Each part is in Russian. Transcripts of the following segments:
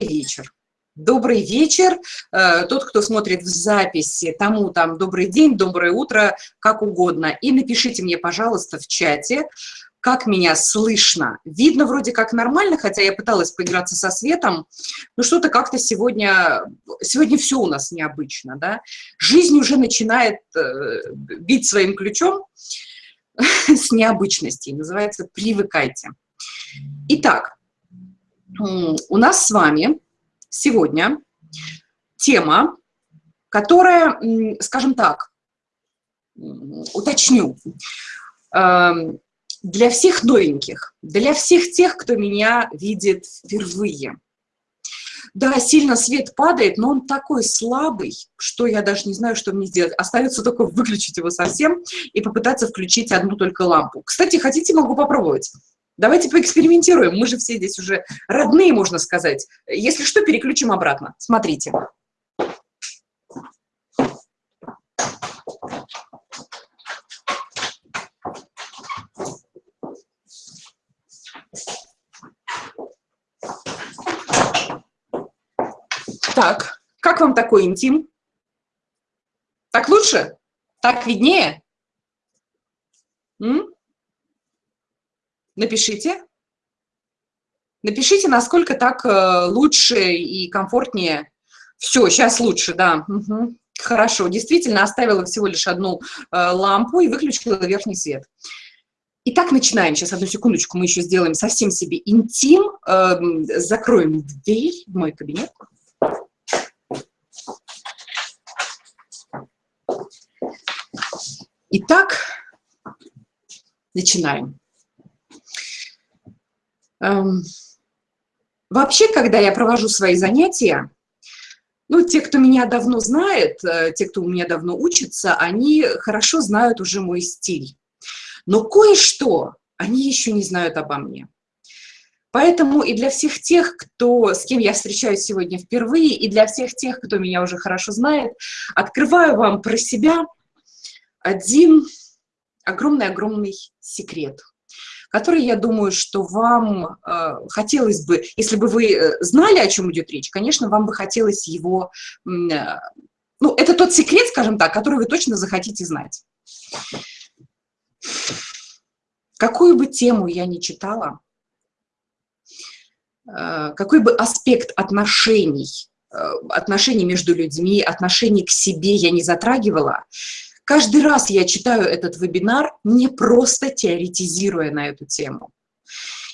вечер. Добрый вечер. Э, тот, кто смотрит в записи, тому там добрый день, доброе утро, как угодно. И напишите мне, пожалуйста, в чате, как меня слышно. Видно вроде как нормально, хотя я пыталась поиграться со светом, но что-то как-то сегодня, сегодня все у нас необычно, да. Жизнь уже начинает э, бить своим ключом с необычностей, называется «Привыкайте». Итак, у нас с вами сегодня тема, которая, скажем так, уточню, эм, для всех новеньких, для всех тех, кто меня видит впервые. Да, сильно свет падает, но он такой слабый, что я даже не знаю, что мне сделать. Остается только выключить его совсем и попытаться включить одну только лампу. Кстати, хотите, могу попробовать. Давайте поэкспериментируем. Мы же все здесь уже родные, можно сказать. Если что, переключим обратно. Смотрите. Так, как вам такой интим? Так лучше? Так виднее? М? Напишите. Напишите, насколько так э, лучше и комфортнее. Все, сейчас лучше, да. Угу. Хорошо, действительно оставила всего лишь одну э, лампу и выключила верхний свет. Итак, начинаем. Сейчас, одну секундочку, мы еще сделаем совсем себе интим. Э, закроем дверь в мой кабинет. Итак, начинаем. Эм, вообще, когда я провожу свои занятия, ну, те, кто меня давно знает, э, те, кто у меня давно учится, они хорошо знают уже мой стиль. Но кое-что они еще не знают обо мне. Поэтому и для всех тех, кто, с кем я встречаюсь сегодня впервые, и для всех тех, кто меня уже хорошо знает, открываю вам про себя один огромный-огромный секрет – который, я думаю, что вам э, хотелось бы, если бы вы э, знали, о чем идет речь, конечно, вам бы хотелось его, э, ну, это тот секрет, скажем так, который вы точно захотите знать. Какую бы тему я ни читала, э, какой бы аспект отношений, э, отношений между людьми, отношений к себе я не затрагивала, Каждый раз я читаю этот вебинар, не просто теоретизируя на эту тему.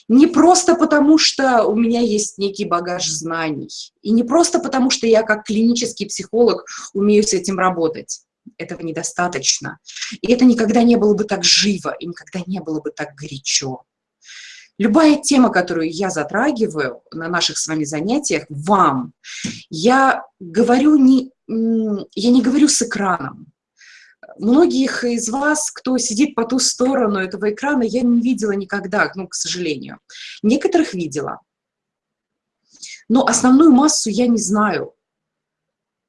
Не просто потому, что у меня есть некий багаж знаний, и не просто потому, что я как клинический психолог умею с этим работать. Этого недостаточно. И это никогда не было бы так живо, и никогда не было бы так горячо. Любая тема, которую я затрагиваю на наших с вами занятиях, вам, я говорю не, я не говорю с экраном, Многих из вас, кто сидит по ту сторону этого экрана, я не видела никогда, ну, к сожалению. Некоторых видела. Но основную массу я не знаю.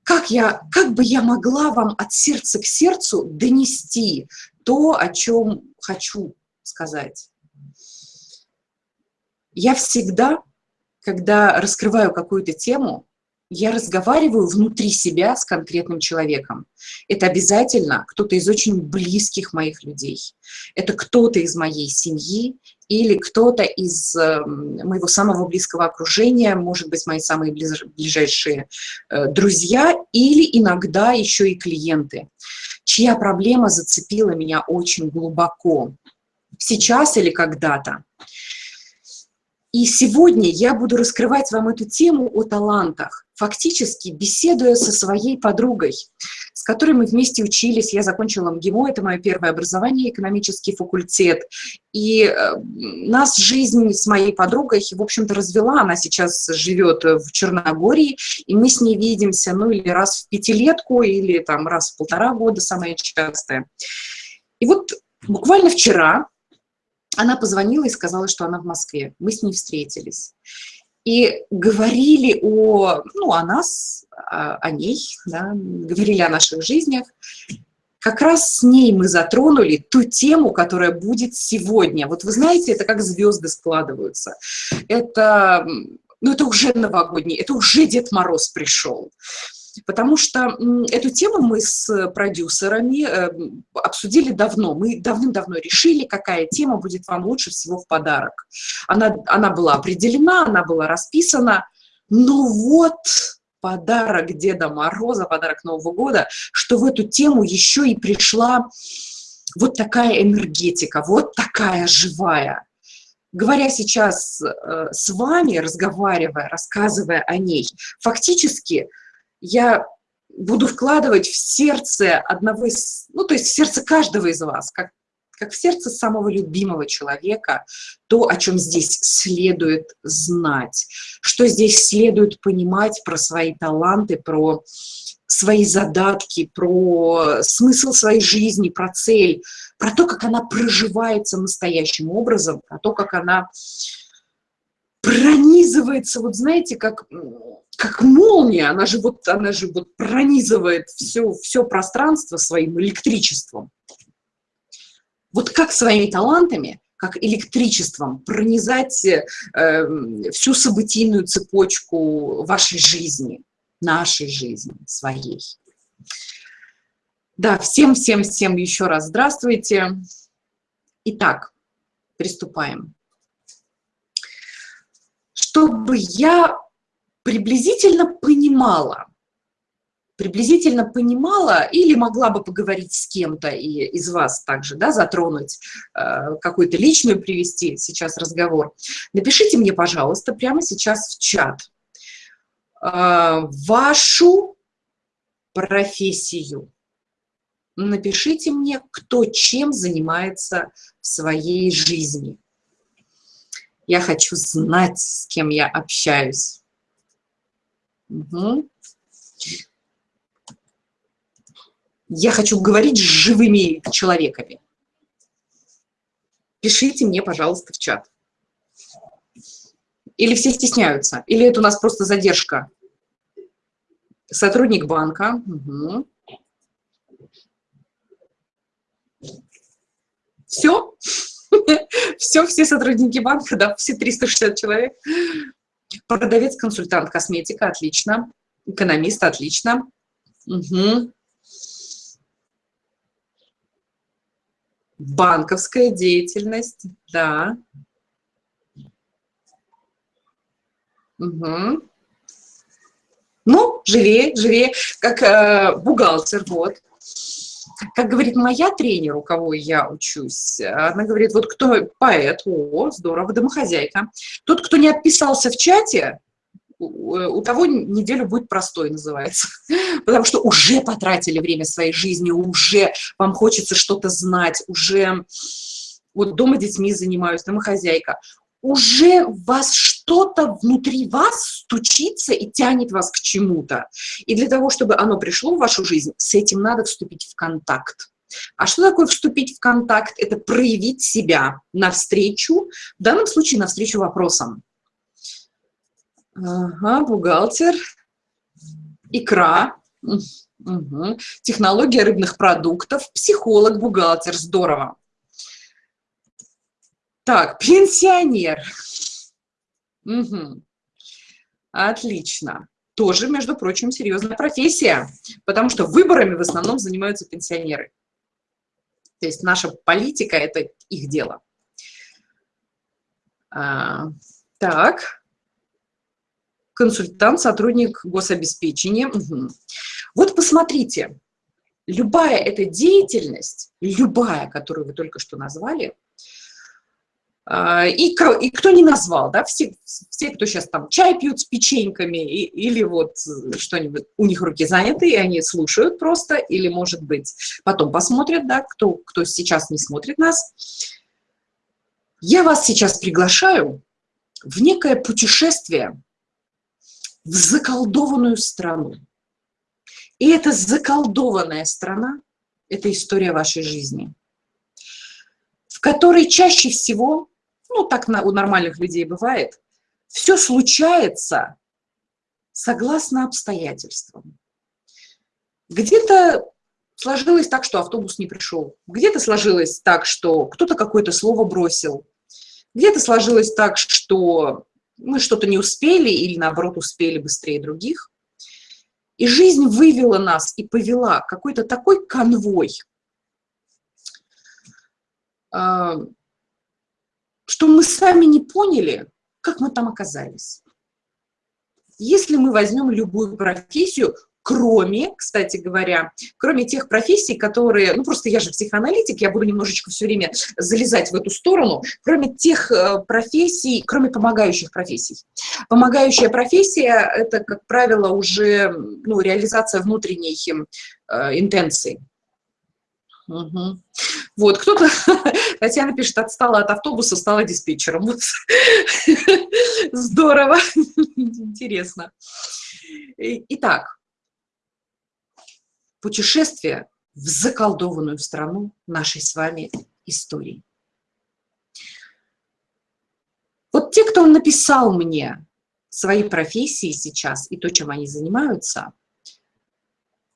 Как, я, как бы я могла вам от сердца к сердцу донести то, о чем хочу сказать? Я всегда, когда раскрываю какую-то тему, я разговариваю внутри себя с конкретным человеком. Это обязательно кто-то из очень близких моих людей. Это кто-то из моей семьи или кто-то из э, моего самого близкого окружения, может быть, мои самые ближайшие э, друзья или иногда еще и клиенты, чья проблема зацепила меня очень глубоко, сейчас или когда-то. И сегодня я буду раскрывать вам эту тему о талантах, фактически беседуя со своей подругой, с которой мы вместе учились. Я закончила МГИМО, это мое первое образование, экономический факультет. И э, нас жизнь с моей подругой, в общем-то, развела. Она сейчас живет в Черногории, и мы с ней видимся, ну, или раз в пятилетку, или там раз в полтора года, самое частое. И вот буквально вчера она позвонила и сказала, что она в Москве. Мы с ней встретились. И говорили о, ну, о нас, о, о ней, да, говорили о наших жизнях. Как раз с ней мы затронули ту тему, которая будет сегодня. Вот вы знаете, это как звезды складываются. Это ну это уже новогодний, это уже Дед Мороз пришел. Потому что эту тему мы с продюсерами э, обсудили давно. Мы давным-давно решили, какая тема будет вам лучше всего в подарок. Она, она была определена, она была расписана. Но вот подарок Деда Мороза, подарок Нового года, что в эту тему еще и пришла вот такая энергетика, вот такая живая. Говоря сейчас э, с вами, разговаривая, рассказывая о ней, фактически я буду вкладывать в сердце одного из, ну, то есть в сердце каждого из вас, как, как в сердце самого любимого человека, то, о чем здесь следует знать, что здесь следует понимать про свои таланты, про свои задатки, про смысл своей жизни, про цель, про то, как она проживается настоящим образом, про то, как она пронизывается, вот знаете, как, как молния, она же вот, она же вот пронизывает все, все пространство своим электричеством. Вот как своими талантами, как электричеством пронизать э, всю событийную цепочку вашей жизни, нашей жизни, своей. Да, всем-всем-всем еще раз здравствуйте. Итак, приступаем чтобы я приблизительно понимала, приблизительно понимала или могла бы поговорить с кем-то и из вас также, да, затронуть, э, какую-то личную привести сейчас разговор, напишите мне, пожалуйста, прямо сейчас в чат э, вашу профессию. Напишите мне, кто чем занимается в своей жизни. Я хочу знать, с кем я общаюсь. Угу. Я хочу говорить с живыми человеками. Пишите мне, пожалуйста, в чат. Или все стесняются? Или это у нас просто задержка? Сотрудник банка. Угу. Все? Все, все сотрудники банка, да, все 360 человек. Продавец, консультант, косметика, отлично. Экономист, отлично. Угу. Банковская деятельность, да. Угу. Ну, живее, живее, как э, бухгалтер, вот. Как говорит моя тренер, у кого я учусь, она говорит, вот кто поэт, о, здорово, домохозяйка. Тот, кто не отписался в чате, у того неделю будет простой, называется. Потому что уже потратили время своей жизни, уже вам хочется что-то знать, уже вот дома детьми занимаюсь, домохозяйка. Уже вас что-то внутри вас стучится и тянет вас к чему-то. И для того, чтобы оно пришло в вашу жизнь, с этим надо вступить в контакт. А что такое вступить в контакт? Это проявить себя навстречу, в данном случае навстречу вопросам. Ага, бухгалтер, икра, угу. технология рыбных продуктов, психолог, бухгалтер, здорово. Так, пенсионер. Угу. Отлично. Тоже, между прочим, серьезная профессия, потому что выборами в основном занимаются пенсионеры. То есть наша политика – это их дело. А, так. Консультант, сотрудник гособеспечения. Угу. Вот посмотрите, любая эта деятельность, любая, которую вы только что назвали, и, и кто не назвал, да, все, все, кто сейчас там чай пьют с печеньками, и, или вот что-нибудь, у них руки заняты, и они слушают просто, или, может быть, потом посмотрят, да, кто, кто сейчас не смотрит нас. Я вас сейчас приглашаю в некое путешествие в заколдованную страну. И эта заколдованная страна – это история вашей жизни, в которой чаще всего ну, так у нормальных людей бывает, все случается согласно обстоятельствам. Где-то сложилось так, что автобус не пришел, где-то сложилось так, что кто-то какое-то слово бросил, где-то сложилось так, что мы что-то не успели или, наоборот, успели быстрее других. И жизнь вывела нас и повела какой-то такой конвой, а, что мы сами не поняли, как мы там оказались. Если мы возьмем любую профессию, кроме, кстати говоря, кроме тех профессий, которые, ну просто я же психоаналитик, я буду немножечко все время залезать в эту сторону, кроме тех э, профессий, кроме помогающих профессий. Помогающая профессия – это, как правило, уже ну, реализация внутренней э, интенции. Угу. Вот, кто-то, Татьяна пишет, отстала от автобуса, стала диспетчером. Вот. Здорово, интересно. Итак, путешествие в заколдованную страну нашей с вами истории. Вот те, кто написал мне свои профессии сейчас и то, чем они занимаются,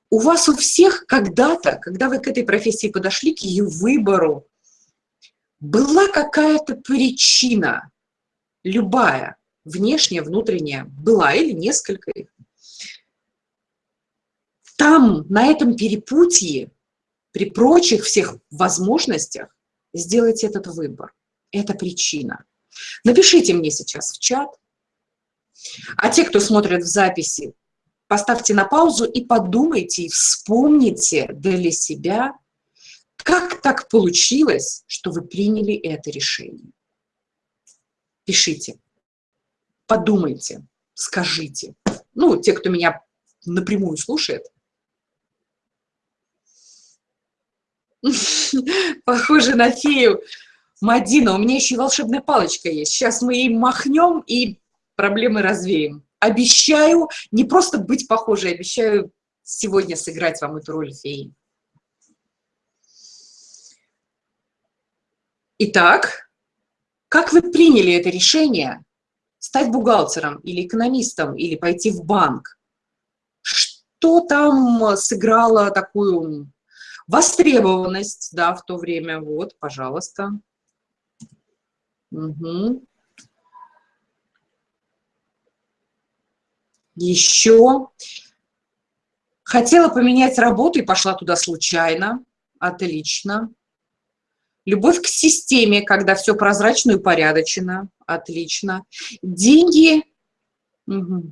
у вас у всех когда-то, когда вы к этой профессии подошли, к ее выбору, была какая-то причина, любая, внешняя, внутренняя, была или несколько их, там, на этом перепутье, при прочих всех возможностях, сделать этот выбор. Это причина. Напишите мне сейчас в чат. А те, кто смотрит в записи, поставьте на паузу и подумайте, и вспомните для себя, как так получилось, что вы приняли это решение. Пишите, подумайте, скажите. Ну, те, кто меня напрямую слушает, Похоже на фею. Мадина, у меня еще и волшебная палочка есть. Сейчас мы ей махнем и проблемы развеем. Обещаю не просто быть похожей, обещаю сегодня сыграть вам эту роль феи. Итак, как вы приняли это решение стать бухгалтером или экономистом, или пойти в банк? Что там сыграло такую Востребованность, да, в то время, вот, пожалуйста. Угу. Еще. Хотела поменять работу и пошла туда случайно. Отлично. Любовь к системе, когда все прозрачно и упорядочено. Отлично. Деньги. Угу.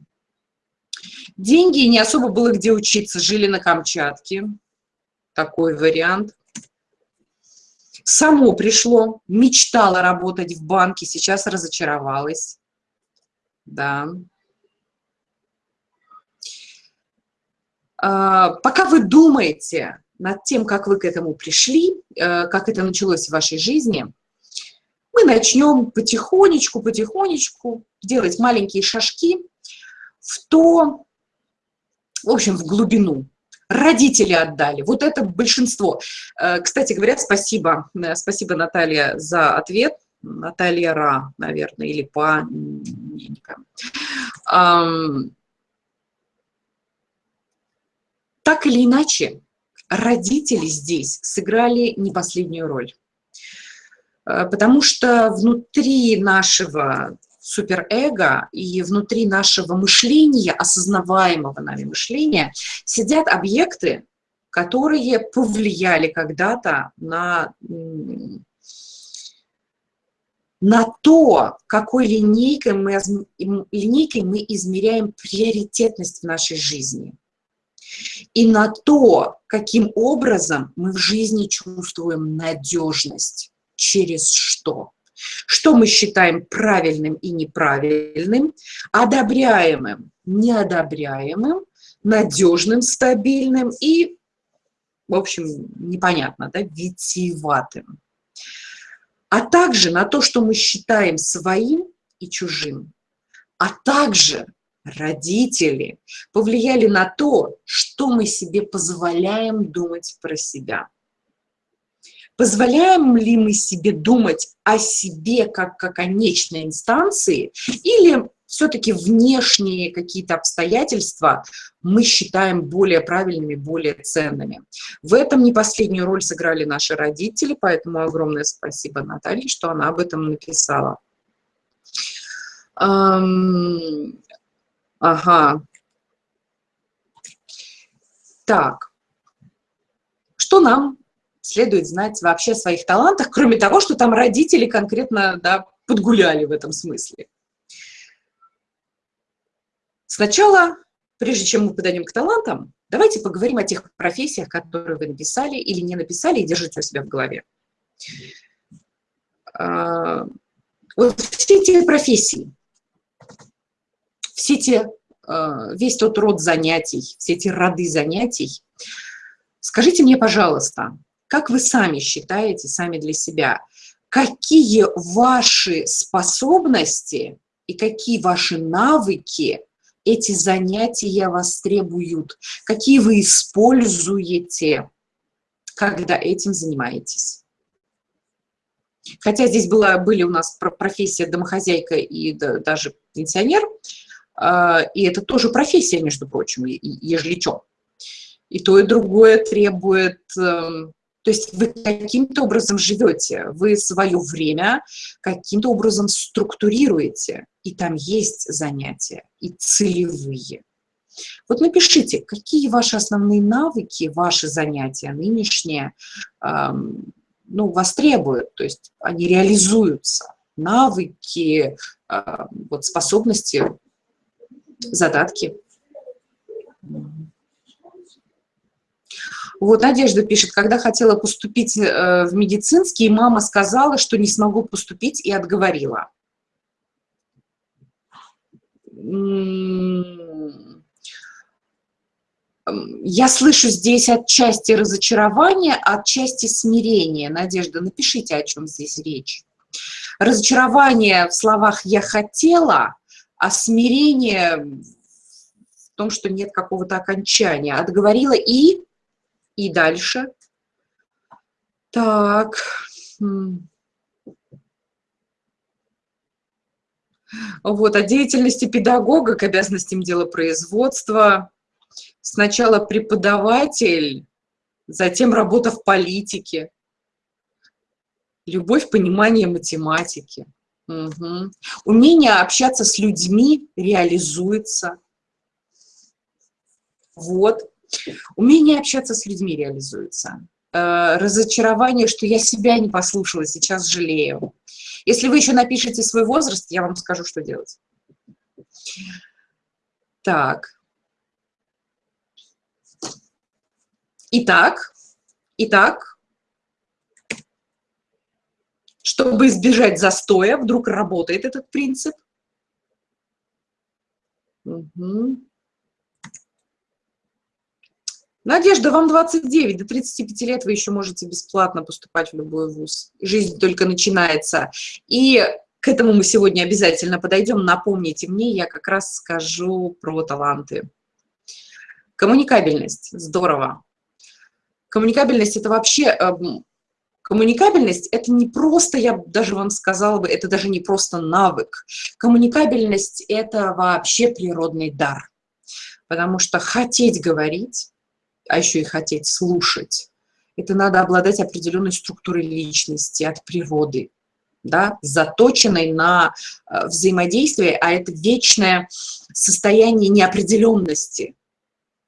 Деньги, не особо было где учиться, жили на Камчатке такой вариант. Само пришло, мечтала работать в банке, сейчас разочаровалась. Да. Пока вы думаете над тем, как вы к этому пришли, э, как это началось в вашей жизни, мы начнем потихонечку, потихонечку делать маленькие шажки в то, в общем, в глубину родители отдали. Вот это большинство. Э, кстати говоря, спасибо, э, спасибо, Наталья, за ответ. Наталья Ра, наверное, или Па, Так или иначе, родители здесь сыграли не последнюю роль. Э, потому что внутри нашего суперэго и внутри нашего мышления, осознаваемого нами мышления, сидят объекты, которые повлияли когда-то на, на то, какой линейкой мы, линейкой мы измеряем приоритетность в нашей жизни. И на то, каким образом мы в жизни чувствуем надежность, через что что мы считаем правильным и неправильным, одобряемым, неодобряемым, надежным, стабильным и, в общем, непонятно, да, витиеватым. А также на то, что мы считаем своим и чужим, а также родители повлияли на то, что мы себе позволяем думать про себя. Позволяем ли мы себе думать о себе как о конечной инстанции или все-таки внешние какие-то обстоятельства мы считаем более правильными, более ценными. В этом не последнюю роль сыграли наши родители, поэтому огромное спасибо Наталье, что она об этом написала. Ага. Так. Что нам следует знать вообще о своих талантах, кроме того, что там родители конкретно да, подгуляли в этом смысле? Сначала, прежде чем мы подойдем к талантам, давайте поговорим о тех профессиях, которые вы написали или не написали и держите у себя в голове. А, вот все эти профессии, все те, а, весь тот род занятий, все эти роды занятий, скажите мне, пожалуйста, как вы сами считаете, сами для себя, какие ваши способности и какие ваши навыки эти занятия вас требуют, какие вы используете, когда этим занимаетесь. Хотя здесь была, были у нас профессия домохозяйка и даже пенсионер, и это тоже профессия, между прочим, ежели. И то, и другое требует... Эм, то есть вы каким-то образом живете, вы свое время каким-то образом структурируете, и там есть занятия, и целевые. Вот напишите, какие ваши основные навыки, ваши занятия нынешние, эм, ну, востребуют, то есть они реализуются. Навыки, а, вот способности, задатки. Вот Надежда пишет, когда хотела поступить э, в медицинский, мама сказала, что не смогу поступить и отговорила я слышу здесь отчасти разочарования, отчасти смирения. Надежда, напишите, о чем здесь речь. Разочарование в словах «я хотела», а смирение в том, что нет какого-то окончания. Отговорила и... И дальше. Так. Вот, о деятельности педагога к обязанностям дела производства Сначала преподаватель, затем работа в политике, любовь, понимание математики. Угу. Умение общаться с людьми реализуется. Вот. Умение общаться с людьми реализуется. Э, разочарование, что я себя не послушала, сейчас жалею. Если вы еще напишите свой возраст, я вам скажу, что делать. Так. Итак, итак, чтобы избежать застоя, вдруг работает этот принцип. Угу. Надежда, вам 29, до 35 лет вы еще можете бесплатно поступать в любой вуз. Жизнь только начинается. И к этому мы сегодня обязательно подойдем. Напомните мне, я как раз скажу про таланты. Коммуникабельность. Здорово. Коммуникабельность – это вообще… Коммуникабельность – это не просто, я даже вам сказала бы, это даже не просто навык. Коммуникабельность – это вообще природный дар. Потому что хотеть говорить, а еще и хотеть слушать, это надо обладать определенной структурой личности от природы, да, заточенной на э, взаимодействие, а это вечное состояние неопределенности.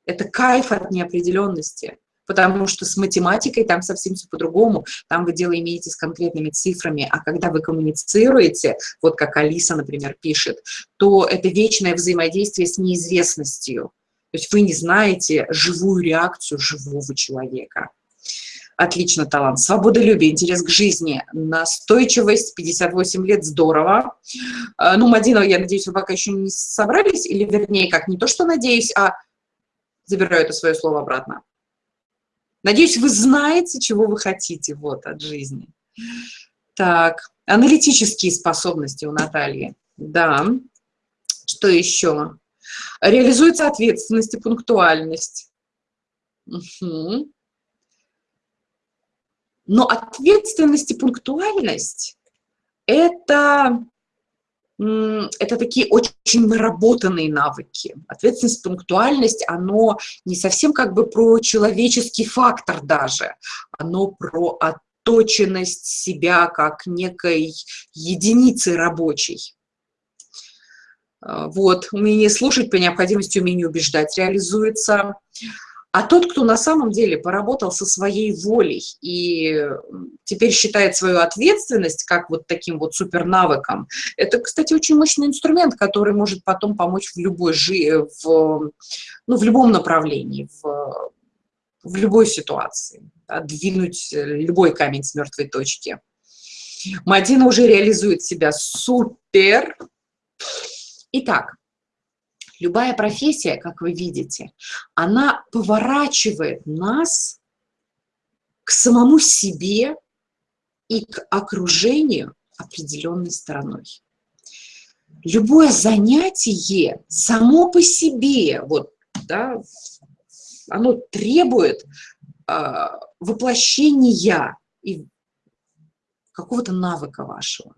Это кайф от неопределенности потому что с математикой там совсем все по-другому, там вы дело имеете с конкретными цифрами, а когда вы коммуницируете, вот как Алиса, например, пишет, то это вечное взаимодействие с неизвестностью, то есть вы не знаете живую реакцию живого человека. Отлично, талант. Свободолюбие, интерес к жизни, настойчивость, 58 лет, здорово. А, ну, Мадина, я надеюсь, вы пока еще не собрались, или вернее, как, не то, что надеюсь, а забираю это свое слово обратно. Надеюсь, вы знаете, чего вы хотите вот, от жизни. Так, аналитические способности у Натальи. Да. Что еще? Реализуется ответственность и пунктуальность. Угу. Но ответственность и пунктуальность – это это такие очень наработанные навыки. Ответственность, пунктуальность, оно не совсем как бы про человеческий фактор даже, оно про отточенность себя как некой единицы рабочей. Э, вот, умение слушать, по необходимости умение убеждать реализуется. А тот, кто на самом деле поработал со своей волей и теперь считает свою ответственность как вот таким вот супернавыком, это, кстати, очень мощный инструмент, который может потом помочь в любой жи в, ну, в любом направлении, в, в любой ситуации, да, двинуть любой камень с мертвой точки. Мадина уже реализует себя супер. Итак, любая профессия, как вы видите, она поворачивает нас к самому себе и к окружению определенной стороной. Любое занятие само по себе, вот, да, оно требует э, воплощения и какого-то навыка вашего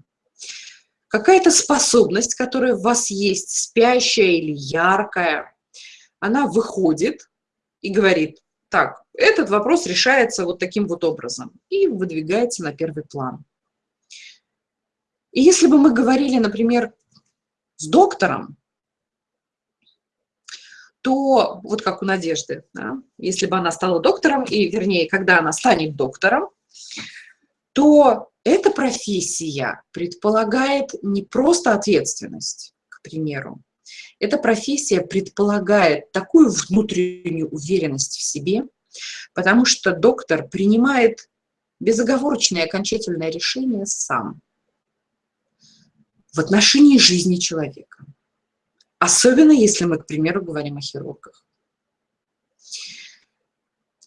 какая-то способность, которая у вас есть, спящая или яркая, она выходит и говорит, так, этот вопрос решается вот таким вот образом и выдвигается на первый план. И если бы мы говорили, например, с доктором, то вот как у Надежды, да, если бы она стала доктором, и вернее, когда она станет доктором, то эта профессия предполагает не просто ответственность, к примеру. Эта профессия предполагает такую внутреннюю уверенность в себе, потому что доктор принимает безоговорочное окончательное решение сам в отношении жизни человека. Особенно если мы, к примеру, говорим о хирургах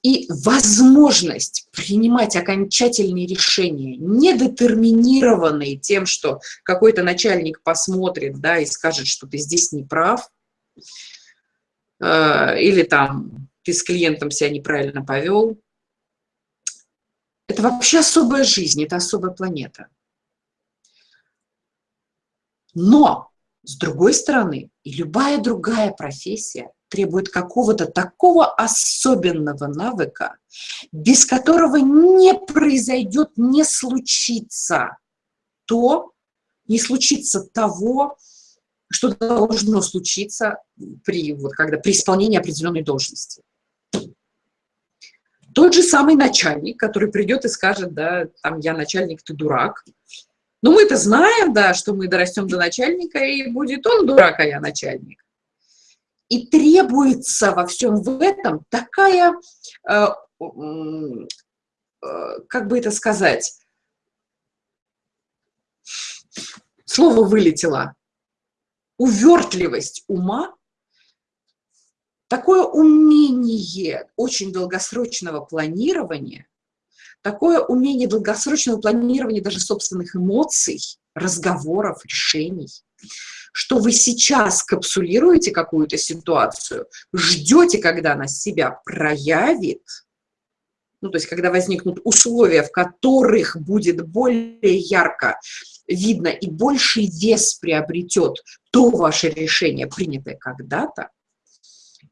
и возможность принимать окончательные решения, не детерминированные тем, что какой-то начальник посмотрит да, и скажет, что ты здесь не прав, э, или там ты с клиентом себя неправильно повел. Это вообще особая жизнь, это особая планета. Но, с другой стороны, и любая другая профессия – требует какого-то такого особенного навыка, без которого не произойдет, не случится то, не случится того, что должно случиться при, вот, когда, при исполнении определенной должности. Тот же самый начальник, который придет и скажет, да, там, я начальник, ты дурак. Но мы-то знаем, да, что мы дорастем до начальника, и будет он дурак, а я начальник. И требуется во всем в этом такая, э, э, как бы это сказать, слово вылетело, увертливость ума, такое умение очень долгосрочного планирования, такое умение долгосрочного планирования даже собственных эмоций, разговоров, решений – что вы сейчас капсулируете какую-то ситуацию, ждете, когда она себя проявит, ну, то есть когда возникнут условия, в которых будет более ярко видно и больший вес приобретет то ваше решение, принятое когда-то,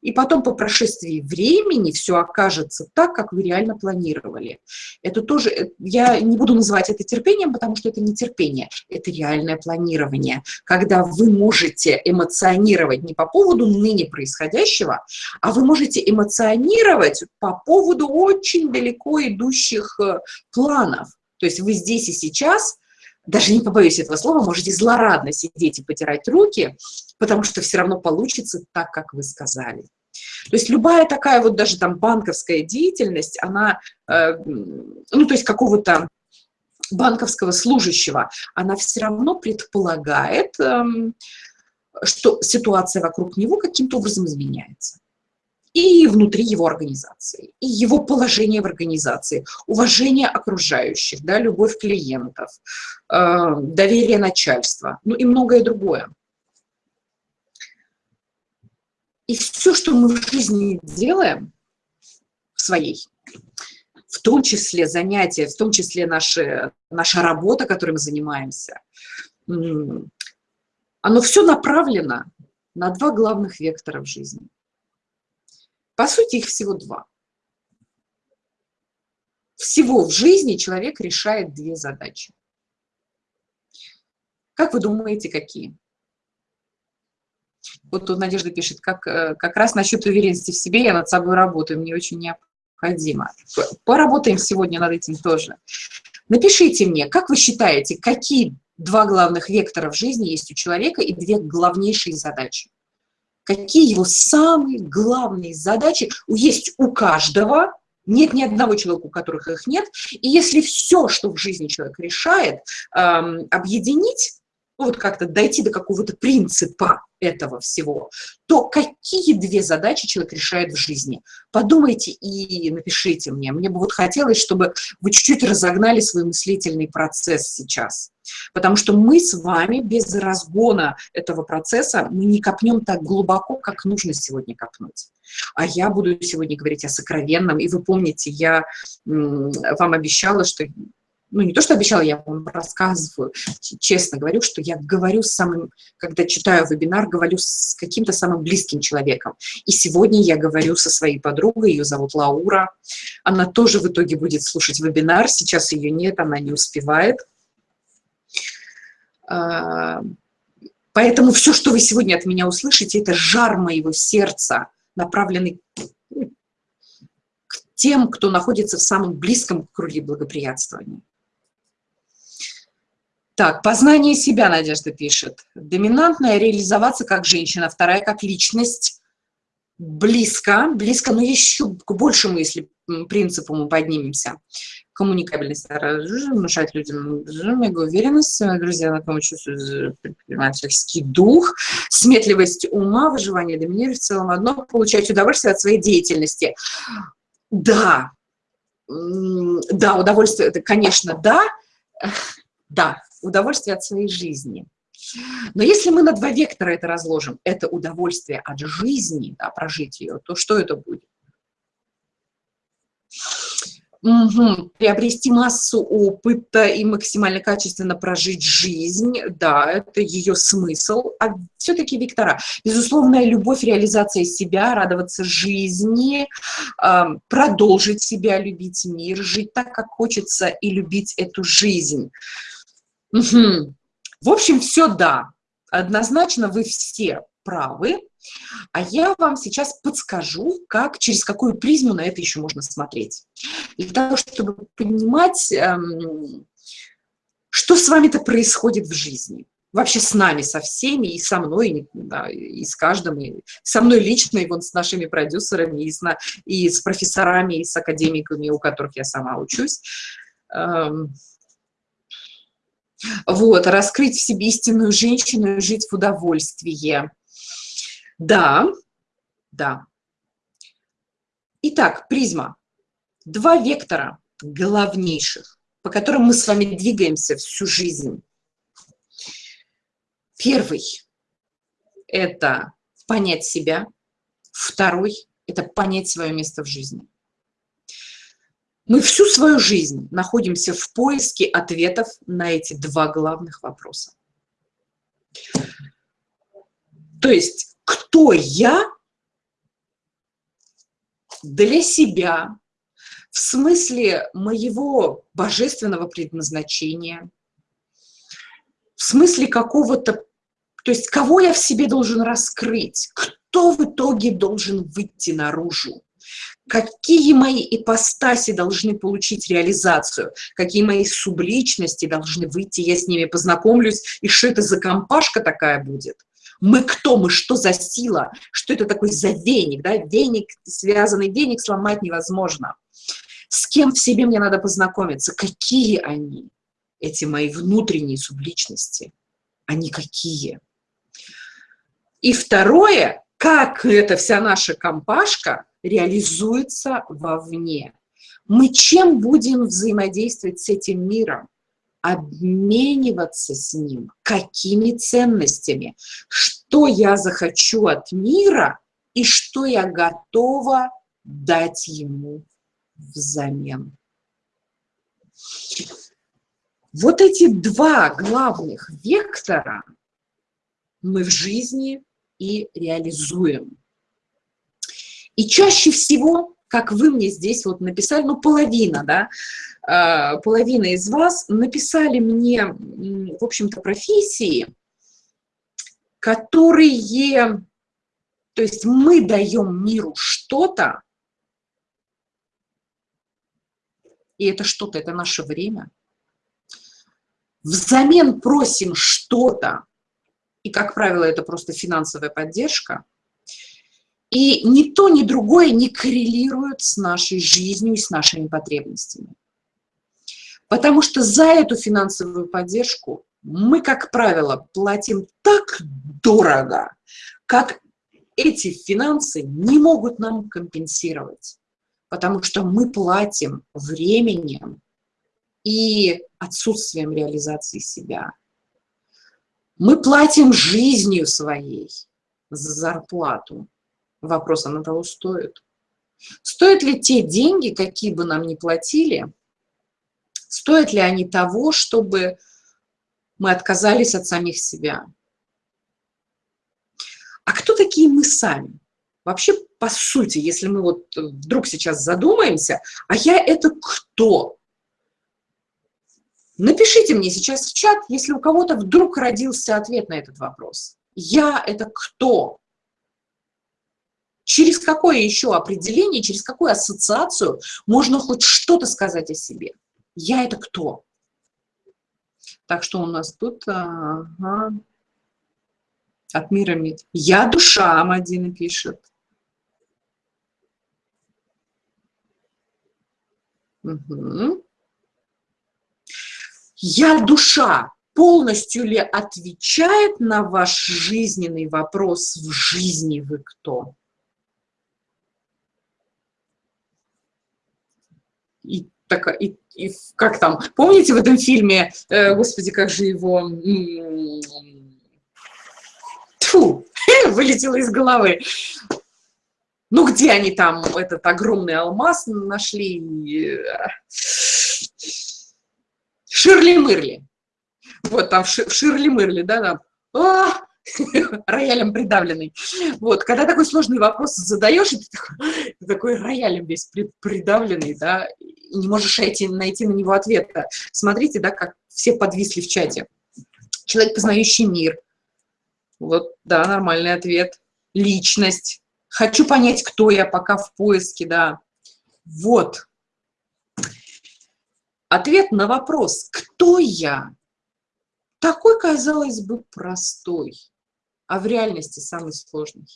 и потом по прошествии времени все окажется так, как вы реально планировали. Это тоже, э, я не буду называть это терпением, потому что это не терпение, это реальное планирование, когда вы можете эмоционировать не по поводу ныне происходящего, а вы можете эмоционировать по поводу очень далеко идущих э, планов. То есть вы здесь и сейчас даже не побоюсь этого слова, можете злорадно сидеть и потирать руки, потому что все равно получится так, как вы сказали. То есть любая такая вот даже там банковская деятельность, она, э, ну то есть какого-то банковского служащего, она все равно предполагает, э, что ситуация вокруг него каким-то образом изменяется и внутри его организации, и его положение в организации, уважение окружающих, да, любовь клиентов, э, доверие начальства, ну и многое другое. И все, что мы в жизни делаем, в своей, в том числе занятия, в том числе наши, наша работа, которой мы занимаемся, оно все направлено на два главных вектора в жизни – по сути, их всего два. Всего в жизни человек решает две задачи. Как вы думаете, какие? Вот тут Надежда пишет, как, э, как раз насчет уверенности в себе я над собой работаю, мне очень необходимо. Поработаем сегодня над этим тоже. Напишите мне, как вы считаете, какие два главных вектора в жизни есть у человека и две главнейшие задачи? Какие его самые главные задачи есть у каждого, нет ни одного человека, у которых их нет. И если все, что в жизни человек решает, эм, объединить, ну, вот как-то дойти до какого-то принципа этого всего, то какие две задачи человек решает в жизни? Подумайте и напишите мне. Мне бы вот хотелось, чтобы вы чуть-чуть разогнали свой мыслительный процесс сейчас. Потому что мы с вами без разгона этого процесса мы не копнем так глубоко, как нужно сегодня копнуть. А я буду сегодня говорить о сокровенном. И вы помните, я вам обещала, что ну, не то, что обещала, я вам рассказываю, честно говорю, что я говорю с самым, когда читаю вебинар, говорю с каким-то самым близким человеком. И сегодня я говорю со своей подругой, ее зовут Лаура. Она тоже в итоге будет слушать вебинар, сейчас ее нет, она не успевает. А, поэтому все, что вы сегодня от меня услышите, это жар моего сердца, направленный к тем, кто находится в самом близком круге благоприятствования. Так, познание себя, Надежда пишет. Доминантная – реализоваться как женщина, вторая – как личность. Близко, близко, но еще к большему, если принципу мы поднимемся. Коммуникабельность, внушать людям уверенность, друзья, на чувствуют предпринимательский дух, сметливость ума, выживание доминировать в целом одно, получать удовольствие от своей деятельности. Да, да, удовольствие, это, конечно, да, да, удовольствие от своей жизни. Но если мы на два вектора это разложим, это удовольствие от жизни, да, прожить ее, то что это будет? Угу. Приобрести массу опыта и максимально качественно прожить жизнь, да, это ее смысл. А все-таки вектора. Безусловная любовь, реализация себя, радоваться жизни, продолжить себя, любить мир, жить так, как хочется, и любить эту жизнь. Угу. В общем, все да. Однозначно вы все правы. А я вам сейчас подскажу, как, через какую призму на это еще можно смотреть. Для того, чтобы понимать, эм, что с вами-то происходит в жизни. Вообще с нами, со всеми, и со мной, да, и с каждым, и со мной лично, и вон с нашими продюсерами, и с, и с профессорами, и с академиками, у которых я сама учусь. Эм, вот, раскрыть в себе истинную женщину и жить в удовольствии. Да, да. Итак, призма. Два вектора главнейших, по которым мы с вами двигаемся всю жизнь. Первый – это понять себя. Второй – это понять свое место в жизни. Мы всю свою жизнь находимся в поиске ответов на эти два главных вопроса. То есть, кто я для себя, в смысле моего божественного предназначения, в смысле какого-то, то есть кого я в себе должен раскрыть, кто в итоге должен выйти наружу какие мои ипостаси должны получить реализацию, какие мои субличности должны выйти, я с ними познакомлюсь, и что это за компашка такая будет. Мы кто, мы что за сила, что это такой за веник, да, веник, связанный веник сломать невозможно. С кем в себе мне надо познакомиться, какие они, эти мои внутренние субличности, они какие. И второе, как эта вся наша компашка реализуется вовне. Мы чем будем взаимодействовать с этим миром? Обмениваться с ним. Какими ценностями? Что я захочу от мира и что я готова дать ему взамен. Вот эти два главных вектора мы в жизни и реализуем. И чаще всего, как вы мне здесь вот написали, ну, половина, да, а, половина из вас написали мне, в общем-то, профессии, которые, то есть мы даем миру что-то, и это что-то, это наше время, взамен просим что-то, и, как правило, это просто финансовая поддержка, и ни то, ни другое не коррелирует с нашей жизнью и с нашими потребностями. Потому что за эту финансовую поддержку мы, как правило, платим так дорого, как эти финансы не могут нам компенсировать, потому что мы платим временем и отсутствием реализации себя. Мы платим жизнью своей за зарплату. Вопрос, она того стоит. Стоят ли те деньги, какие бы нам ни платили, стоят ли они того, чтобы мы отказались от самих себя. А кто такие мы сами? Вообще, по сути, если мы вот вдруг сейчас задумаемся, а я это кто? Напишите мне сейчас в чат, если у кого-то вдруг родился ответ на этот вопрос. Я это кто? Через какое еще определение, через какую ассоциацию можно хоть что-то сказать о себе? Я это кто? Так что у нас тут ага, от мира мид. Я душа, Мадина пишет. Угу. Я душа полностью ли отвечает на ваш жизненный вопрос в жизни вы кто? И, так, и и как там, помните в этом фильме, э, господи, как же его, Тьфу, вылетело из головы. Ну, где они там этот огромный алмаз нашли? Ширли-мырли. Вот там в Ширли-мырли, да, там. А, роялем придавленный. Вот, когда такой сложный вопрос задаешь, ты такой, ты такой роялем весь придавленный, да, и не можешь найти, найти на него ответа. Смотрите, да, как все подвисли в чате. Человек, познающий мир. Вот, да, нормальный ответ. Личность. Хочу понять, кто я, пока в поиске, да. Вот. Ответ на вопрос, кто я, такой, казалось бы, простой а в реальности самый сложный.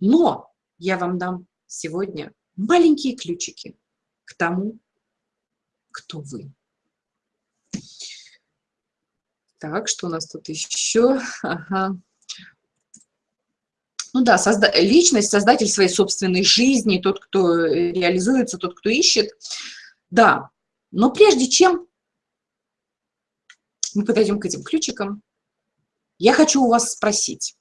Но я вам дам сегодня маленькие ключики к тому, кто вы. Так, что у нас тут еще? Ага. Ну да, созда личность, создатель своей собственной жизни, тот, кто реализуется, тот, кто ищет. Да, но прежде чем мы подойдем к этим ключикам, я хочу у вас спросить.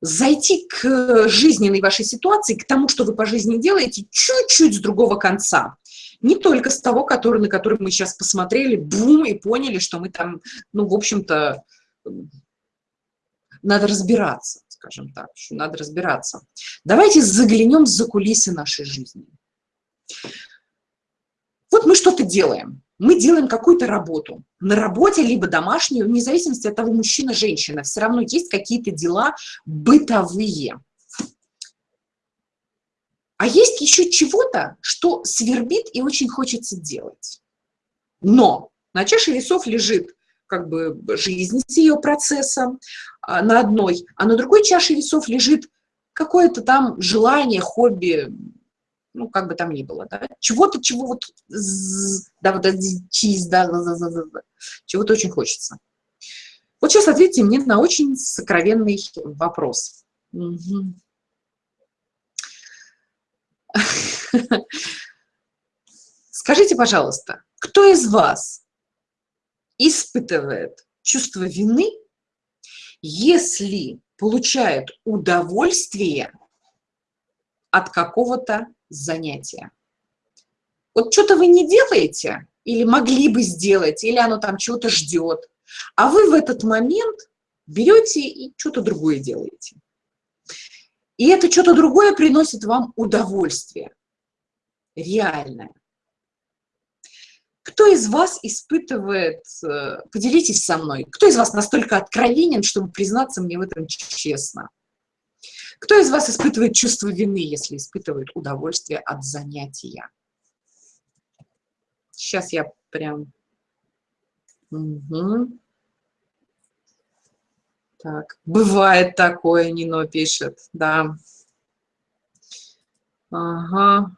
Зайти к жизненной вашей ситуации, к тому, что вы по жизни делаете, чуть-чуть с другого конца. Не только с того, который, на который мы сейчас посмотрели, бум, и поняли, что мы там, ну, в общем-то, надо разбираться, скажем так, надо разбираться. Давайте заглянем за кулисы нашей жизни. Вот мы что-то делаем мы делаем какую-то работу. На работе, либо домашнюю, вне зависимости от того, мужчина, женщина, все равно есть какие-то дела бытовые. А есть еще чего-то, что свербит и очень хочется делать. Но на чаше весов лежит как бы жизнь с ее процессом а, на одной, а на другой чаше весов лежит какое-то там желание, хобби, ну, как бы там ни было, да, чего-то, чего вот, да, вот чиз, да, чего-то очень хочется. Вот сейчас ответьте мне на очень сокровенный вопрос. Скажите, пожалуйста, кто из вас испытывает чувство вины, если получает удовольствие от какого-то занятия. Вот что-то вы не делаете, или могли бы сделать, или оно там чего-то ждет, а вы в этот момент берете и что-то другое делаете. И это что-то другое приносит вам удовольствие, реальное. Кто из вас испытывает, э, поделитесь со мной, кто из вас настолько откровенен, чтобы признаться мне в этом честно? Кто из вас испытывает чувство вины, если испытывает удовольствие от занятия? Сейчас я прям... Угу. Так, бывает такое, Нино пишет, да. Ага.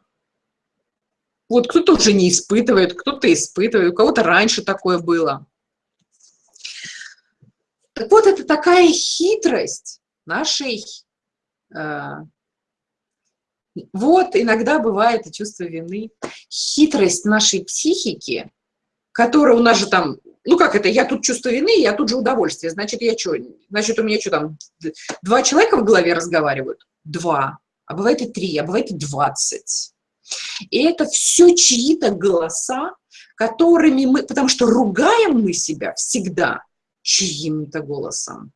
Вот кто-то уже не испытывает, кто-то испытывает, у кого-то раньше такое было. Так вот, это такая хитрость нашей... Э, вот, иногда бывает и чувство вины. Хитрость нашей психики, которая у нас же там... Ну, как это? Я тут чувство вины, я тут же удовольствие. Значит, я что? Значит, у меня что там? Два человека в голове разговаривают? Два. А бывает и три, а бывает и двадцать. И это все чьи-то голоса, которыми мы, потому что ругаем мы себя всегда чьим-то голосом.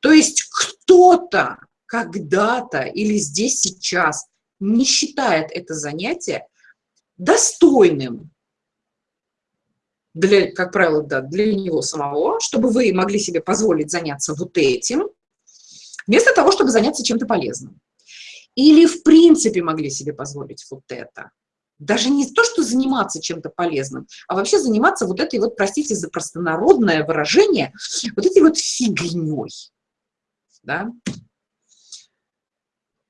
То есть кто-то когда-то или здесь сейчас не считает это занятие достойным для, как правило, да, для него самого, чтобы вы могли себе позволить заняться вот этим, вместо того, чтобы заняться чем-то полезным. Или в принципе могли себе позволить вот это. Даже не то, что заниматься чем-то полезным, а вообще заниматься вот этой вот, простите за простонародное выражение, вот этой вот фигней. Да?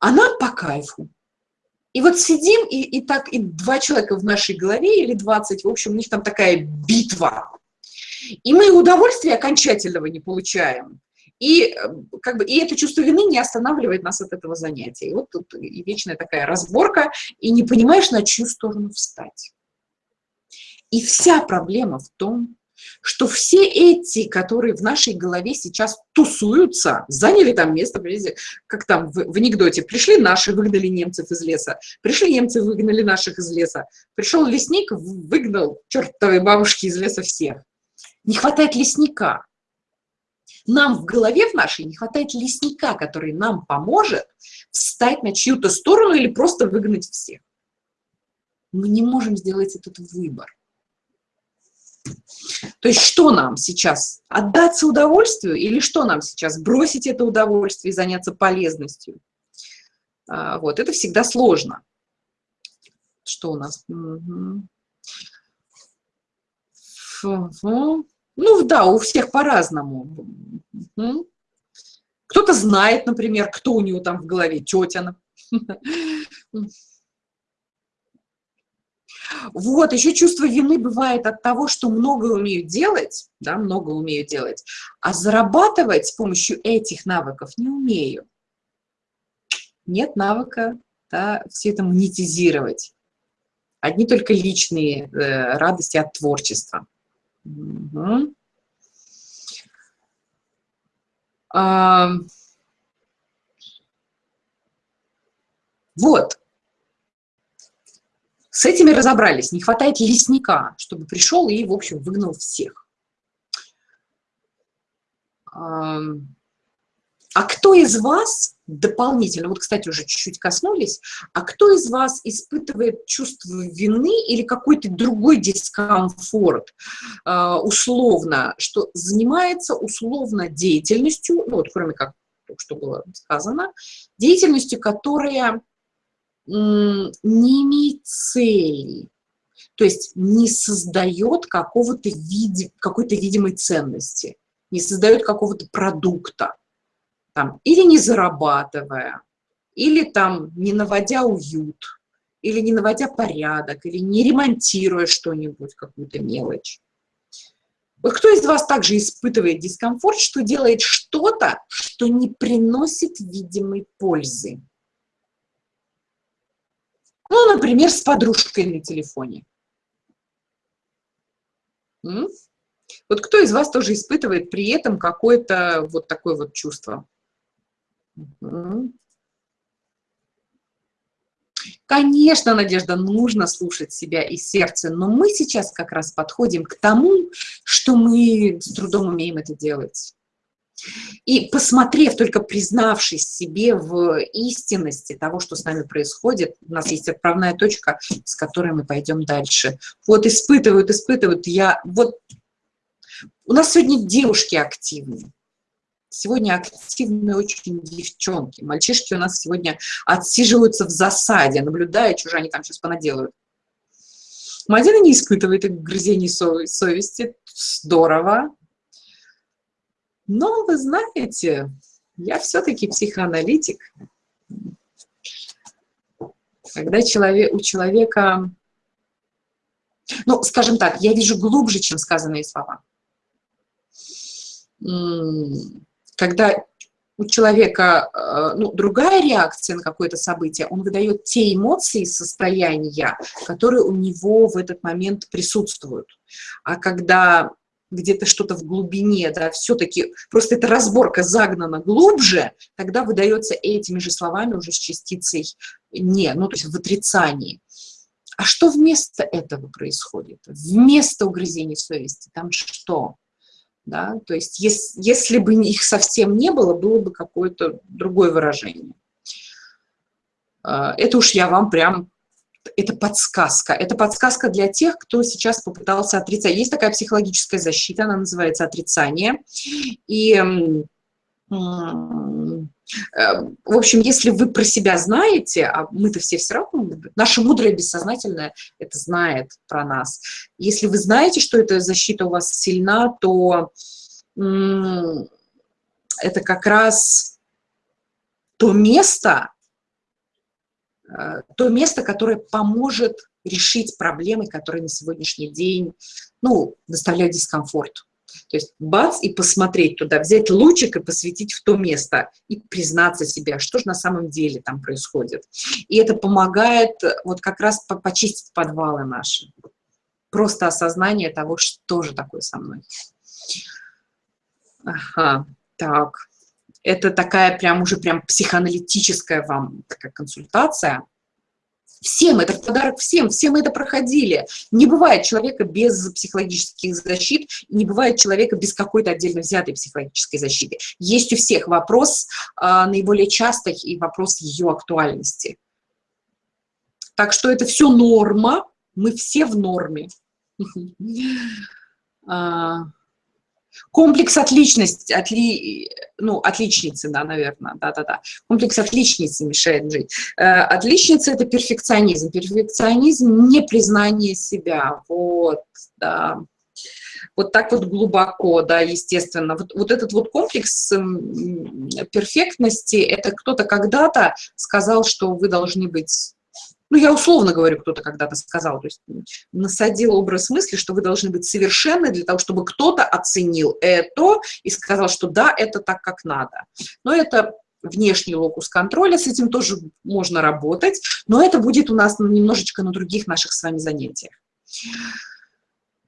Она по кайфу. И вот сидим, и, и так, и два человека в нашей голове, или 20, в общем, у них там такая битва. И мы удовольствия окончательного не получаем. И, э, как бы, и это чувство вины не останавливает нас от этого занятия. И вот тут и вечная такая разборка, и не понимаешь, на чью сторону встать. И вся проблема в том, что все эти, которые в нашей голове сейчас тусуются, заняли там место, как там в, анекдоте, пришли наши, выгнали немцев из леса, пришли немцы, выгнали наших из леса, пришел лесник, выгнал чертовой бабушки из леса всех. Не хватает лесника, нам в голове в нашей не хватает лесника, который нам поможет встать на чью-то сторону или просто выгнать всех. Мы не можем сделать этот выбор. То есть что нам сейчас? Отдаться удовольствию или что нам сейчас? Бросить это удовольствие и заняться полезностью? А, вот, это всегда сложно. Что у нас? Угу. Ну да, у всех по-разному. Кто-то знает, например, кто у него там в голове, тетя. Вот, еще чувство вины бывает от того, что много умею делать, да, много умею делать, а зарабатывать с помощью этих навыков не умею. Нет навыка, да, все это монетизировать. Одни только личные э, радости от творчества. Угу. А, вот. С этими разобрались. Не хватает лесника, чтобы пришел и, в общем, выгнал всех. А, кто из вас дополнительно, вот, кстати, уже чуть-чуть коснулись, а кто из вас испытывает чувство вины или какой-то другой дискомфорт, а, условно, что занимается условно деятельностью, ну вот кроме как что было сказано, деятельностью, которая не имеет цели, то есть не создает какого-то види, какой-то видимой ценности, не создает какого-то продукта там, или не зарабатывая, или там не наводя уют, или не наводя порядок, или не ремонтируя что-нибудь, какую-то мелочь. Вот кто из вас также испытывает дискомфорт, что делает что-то, что не приносит видимой пользы? Ну, например, с подружкой на телефоне. М? Вот кто из вас тоже испытывает при этом какое-то вот такое вот чувство? Конечно, Надежда, нужно слушать себя и сердце, но мы сейчас как раз подходим к тому, что мы с трудом умеем это делать. И посмотрев, только признавшись себе в истинности того, что с нами происходит, у нас есть отправная точка, с которой мы пойдем дальше. Вот испытывают, испытывают. Я, вот у нас сегодня девушки активные. Сегодня активные очень девчонки. Мальчишки у нас сегодня отсиживаются в засаде, наблюдая, же они там сейчас понаделают. Мадина не испытывает грызений совести. Здорово. Но вы знаете, я все-таки психоаналитик. Когда человек, у человека, ну, скажем так, я вижу глубже, чем сказанные слова. Когда у человека э, ну, другая реакция на какое-то событие, он выдает те эмоции, состояния, которые у него в этот момент присутствуют. А когда где-то что-то в глубине, да, все-таки просто эта разборка загнана глубже, тогда выдается этими же словами уже с частицей «не», ну, то есть в отрицании. А что вместо этого происходит? Вместо угрызений совести там что? Да? То есть если, если бы их совсем не было, было бы какое-то другое выражение. А, это уж я вам прям это подсказка. Это подсказка для тех, кто сейчас попытался отрицать. Есть такая психологическая защита, она называется отрицание. И, э, в общем, если вы про себя знаете, а мы-то все все равно, наше мудрое бессознательное это знает про нас. Если вы знаете, что эта защита у вас сильна, то это как раз то место, то место, которое поможет решить проблемы, которые на сегодняшний день ну, доставляют дискомфорт. То есть бац, и посмотреть туда, взять лучик и посветить в то место, и признаться себе, а что же на самом деле там происходит. И это помогает вот как раз почистить подвалы наши. Просто осознание того, что же такое со мной. Ага, так это такая прям уже прям психоаналитическая вам такая консультация. Всем, это подарок всем, все мы это проходили. Не бывает человека без психологических защит, не бывает человека без какой-то отдельно взятой психологической защиты. Есть у всех вопрос а, наиболее частый и вопрос ее актуальности. Так что это все норма, мы все в норме. Комплекс отличности, отли, ну, отличницы, да, наверное, да-да-да. Комплекс отличницы мешает жить. Э, отличница – это перфекционизм. Перфекционизм – не признание себя, вот, да. Вот так вот глубоко, да, естественно. Вот, вот этот вот комплекс перфектности – это кто-то когда-то сказал, что вы должны быть ну, я условно говорю, кто-то когда-то сказал, то есть насадил образ мысли, что вы должны быть совершенны для того, чтобы кто-то оценил это и сказал, что да, это так, как надо. Но это внешний локус контроля, с этим тоже можно работать, но это будет у нас немножечко на других наших с вами занятиях.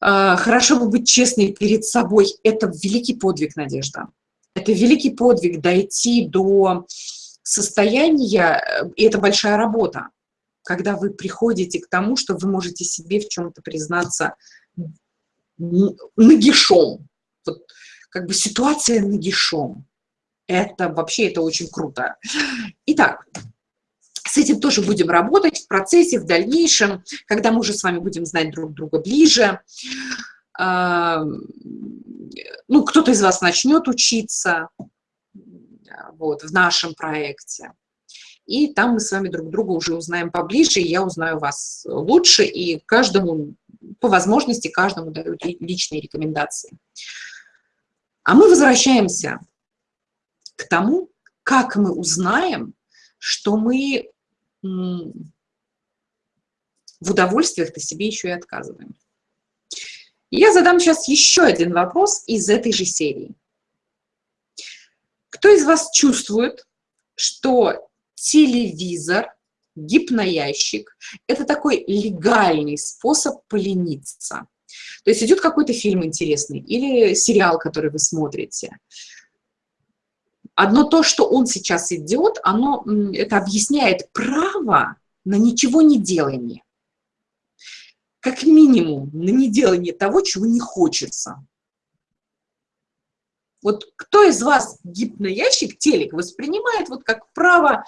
А, хорошо бы быть честной перед собой. Это великий подвиг, Надежда. Это великий подвиг дойти до состояния, э, и это большая работа когда вы приходите к тому, что вы можете себе в чем-то признаться нагишом. Вот, как бы ситуация нагишом. Это вообще, это очень круто. Итак, с этим тоже будем работать в процессе, в дальнейшем, когда мы уже с вами будем знать друг друга ближе. А, ну, кто-то из вас начнет учиться вот, в нашем проекте и там мы с вами друг друга уже узнаем поближе, и я узнаю вас лучше, и каждому, по возможности, каждому даю личные рекомендации. А мы возвращаемся к тому, как мы узнаем, что мы в удовольствиях-то себе еще и отказываем. я задам сейчас еще один вопрос из этой же серии. Кто из вас чувствует, что телевизор, гипноящик – это такой легальный способ полениться. То есть идет какой-то фильм интересный или сериал, который вы смотрите. Одно то, что он сейчас идет, оно это объясняет право на ничего не делание. Как минимум на неделание того, чего не хочется. Вот кто из вас гипноящик, телек, воспринимает вот как право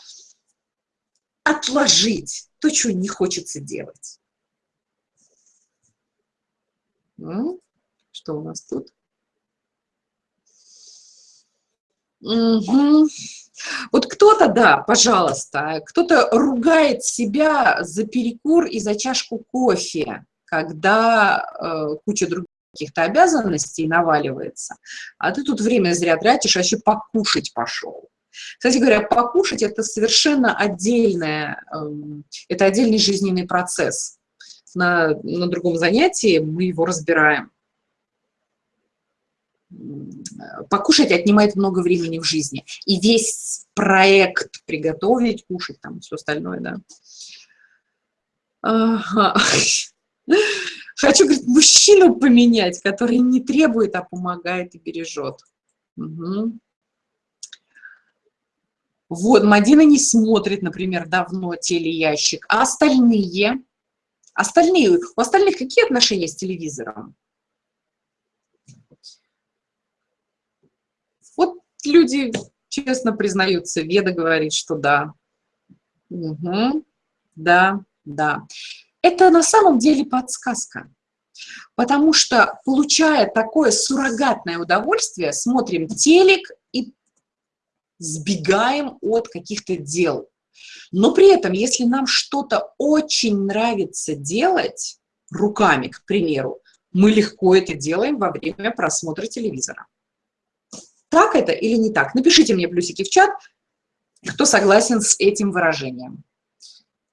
отложить то, что не хочется делать? Что у нас тут? Угу. Вот кто-то, да, пожалуйста, кто-то ругает себя за перекур и за чашку кофе, когда э, куча других каких-то обязанностей наваливается, а ты тут время зря тратишь, а еще покушать пошел. Кстати говоря, покушать – это совершенно отдельное, эм, это отдельный жизненный процесс. На, на другом занятии мы его разбираем. Покушать отнимает много времени в жизни. И весь проект приготовить, кушать, там все остальное, да. Ага. Хочу, говорит, мужчину поменять, который не требует, а помогает и бережет. Угу. Вот, Мадина не смотрит, например, давно телеящик. А остальные? Остальные, у остальных какие отношения с телевизором? Вот люди честно признаются, Веда говорит, что да. Угу. Да, да. Это на самом деле подсказка. Потому что, получая такое суррогатное удовольствие, смотрим телек и сбегаем от каких-то дел. Но при этом, если нам что-то очень нравится делать руками, к примеру, мы легко это делаем во время просмотра телевизора. Так это или не так? Напишите мне плюсики в чат, кто согласен с этим выражением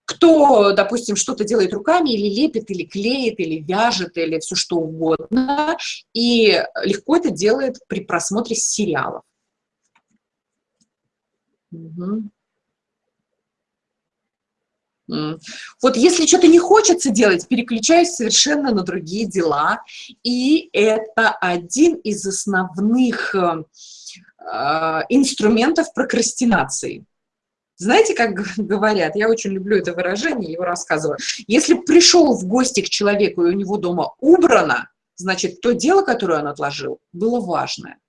кто, допустим, что-то делает руками, или лепит, или клеит, или вяжет, или все что угодно, и легко это делает при просмотре сериалов. Угу. Вот если что-то не хочется делать, переключаюсь совершенно на другие дела. И это один из основных э, инструментов прокрастинации. Знаете, как говорят, я очень люблю это выражение, его рассказываю. Если пришел в гости к человеку, и у него дома убрано, значит, то дело, которое он отложил, было важное.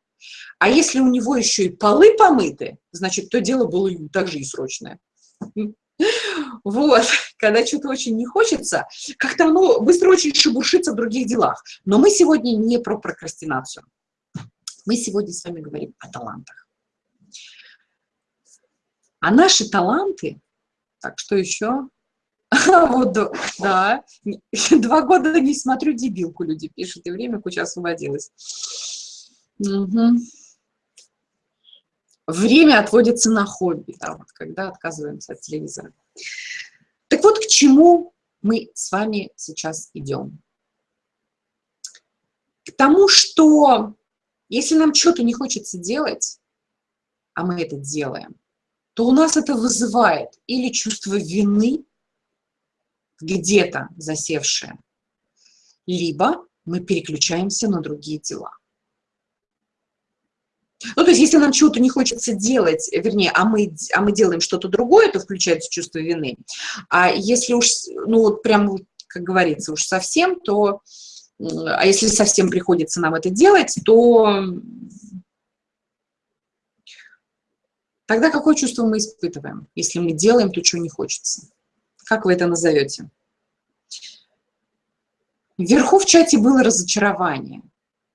А если у него еще и полы помыты, значит, то дело было также и срочное. Вот, когда что-то очень не хочется, как-то оно быстро очень шебуршится в других делах. Но мы сегодня не про прокрастинацию. Мы сегодня с вами говорим о талантах. А наши таланты, так, что еще? Вот, да, два года не смотрю дебилку, люди пишут, и время куча освободилось. Угу. Время отводится на хобби, да, вот, когда отказываемся от телевизора. Так вот, к чему мы с вами сейчас идем? К тому, что если нам что-то не хочется делать, а мы это делаем, то у нас это вызывает или чувство вины, где-то засевшее, либо мы переключаемся на другие дела. Ну, то есть, если нам чего-то не хочется делать, вернее, а мы, а мы делаем что-то другое, то включается чувство вины. А если уж, ну, вот прям, как говорится, уж совсем, то, а если совсем приходится нам это делать, то Тогда какое чувство мы испытываем, если мы делаем то, чего не хочется? Как вы это назовете? Вверху в чате было разочарование.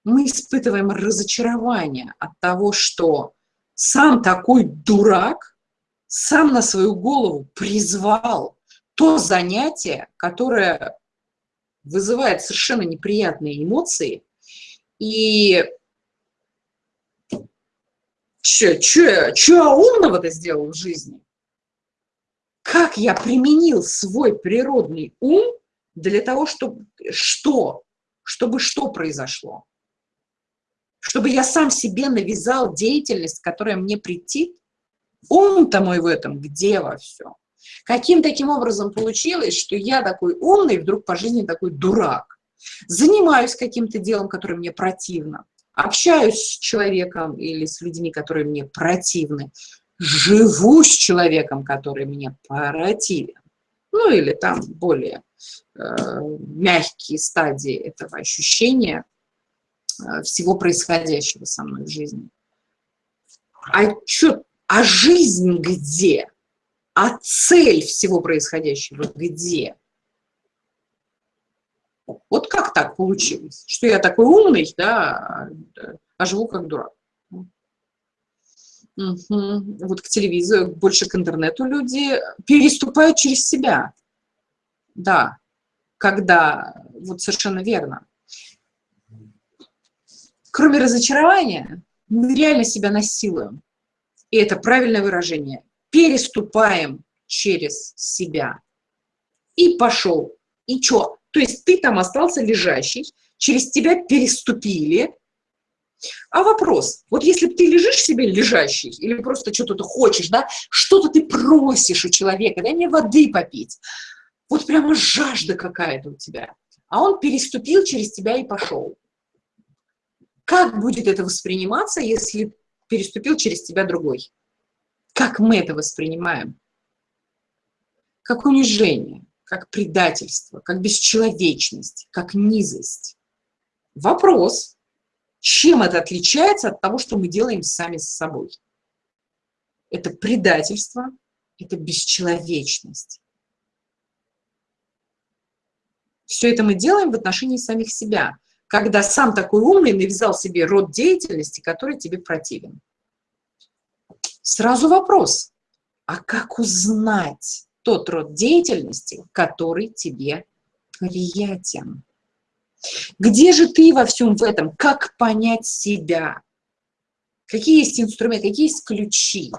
Мы испытываем разочарование от того, что сам такой дурак, сам на свою голову призвал то занятие, которое вызывает совершенно неприятные эмоции, и Че, че умного-то сделал в жизни? Как я применил свой природный ум для того, чтобы что? Чтобы что произошло? Чтобы я сам себе навязал деятельность, которая мне претит? Ум-то мой в этом где во всем? Каким таким образом получилось, что я такой умный, вдруг по жизни такой дурак? Занимаюсь каким-то делом, которое мне противно общаюсь с человеком или с людьми, которые мне противны, живу с человеком, который мне противен, ну или там более э, мягкие стадии этого ощущения, всего происходящего со мной в жизни. А что, а жизнь где? А цель всего происходящего где? Вот как так получилось, что я такой умный, да, а живу как дурак? Угу. Вот к телевизору, больше к интернету люди переступают через себя. Да, когда, вот совершенно верно. Кроме разочарования, мы реально себя насилуем. И это правильное выражение. Переступаем через себя. И пошел. И что? То есть ты там остался лежащий, через тебя переступили, а вопрос, вот если ты лежишь себе лежащий, или просто что-то ты хочешь, да, что-то ты просишь у человека, дай мне воды попить, вот прямо жажда какая-то у тебя, а он переступил через тебя и пошел. Как будет это восприниматься, если переступил через тебя другой? Как мы это воспринимаем? Как унижение, как предательство, как бесчеловечность, как низость. Вопрос – чем это отличается от того, что мы делаем сами с собой? Это предательство, это бесчеловечность. Все это мы делаем в отношении самих себя, когда сам такой умный навязал себе род деятельности, который тебе противен. Сразу вопрос, а как узнать тот род деятельности, который тебе приятен? Где же ты во всем в этом? Как понять себя? Какие есть инструменты, какие есть ключи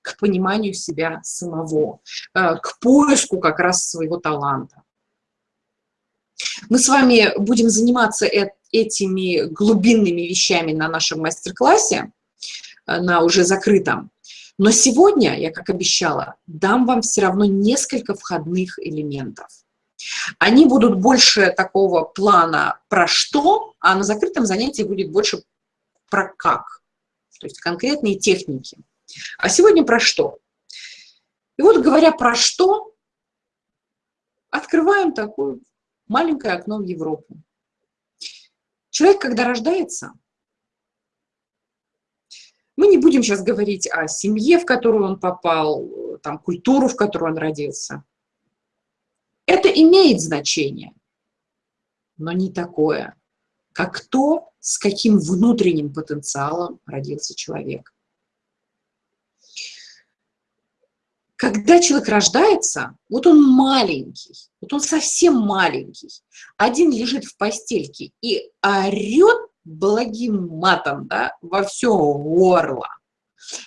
к пониманию себя самого, э, к поиску как раз своего таланта? Мы с вами будем заниматься этими глубинными вещами на нашем мастер-классе, э, на уже закрытом. Но сегодня, я как обещала, дам вам все равно несколько входных элементов. Они будут больше такого плана про что, а на закрытом занятии будет больше про как, то есть конкретные техники. А сегодня про что? И вот говоря про что, открываем такое маленькое окно в Европу. Человек, когда рождается, мы не будем сейчас говорить о семье, в которую он попал, там, культуру, в которой он родился. Это имеет значение, но не такое, как то, с каким внутренним потенциалом родился человек. Когда человек рождается, вот он маленький, вот он совсем маленький, один лежит в постельке и орет благим матом да, во все горло,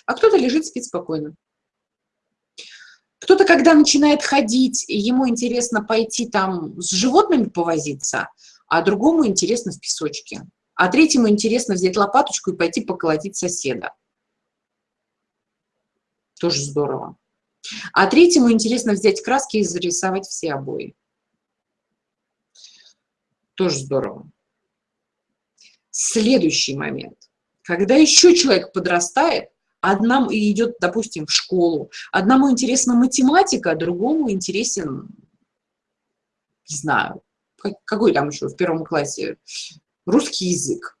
а кто-то лежит, спит спокойно. Кто-то, когда начинает ходить, ему интересно пойти там с животными повозиться, а другому интересно в песочке. А третьему интересно взять лопаточку и пойти поколотить соседа. Тоже здорово. А третьему интересно взять краски и зарисовать все обои. Тоже здорово. Следующий момент. Когда еще человек подрастает, одному и идет, допустим, в школу, одному интересна математика, а другому интересен, не знаю, какой там еще в первом классе, русский язык.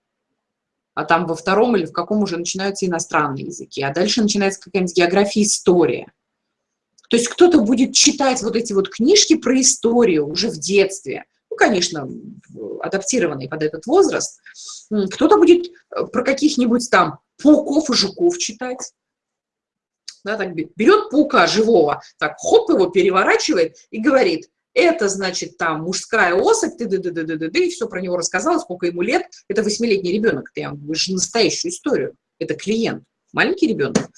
А там во втором или в каком уже начинаются иностранные языки. А дальше начинается какая-нибудь география, история. То есть кто-то будет читать вот эти вот книжки про историю уже в детстве, конечно, адаптированные под этот возраст. Кто-то будет э, про каких-нибудь там пауков и жуков читать. Да, так берет паука живого, так хоп его переворачивает и говорит, это, значит, там мужская особь, ты, ды, ды, ды, ды, ды, и все про него рассказала, сколько ему лет. Это восьмилетний ребенок, вам же настоящую историю. Это клиент, маленький ребенок.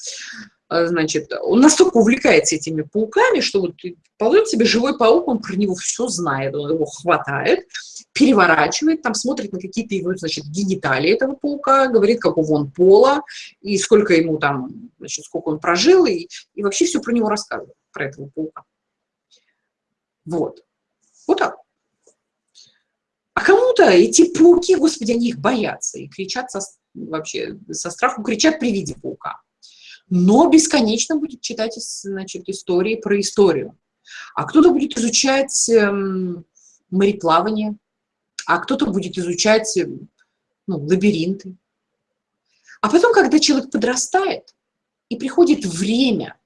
А, значит, он настолько увлекается этими пауками, что вот ползет себе живой паук, он про него все знает, он его хватает, переворачивает, там смотрит на какие-то его, значит, гениталии этого паука, говорит, какого он пола, и сколько ему там, значит, сколько он прожил, и, и вообще все про него рассказывает, про этого паука. Вот. Вот так. А кому-то эти пауки, господи, они их боятся и кричат со, вообще со страху, кричат при виде паука. Но бесконечно будет читать значит, истории про историю. А кто-то будет изучать эм, мореплавание, а кто-то будет изучать, ну, лабиринты. А потом, когда человек подрастает, и приходит время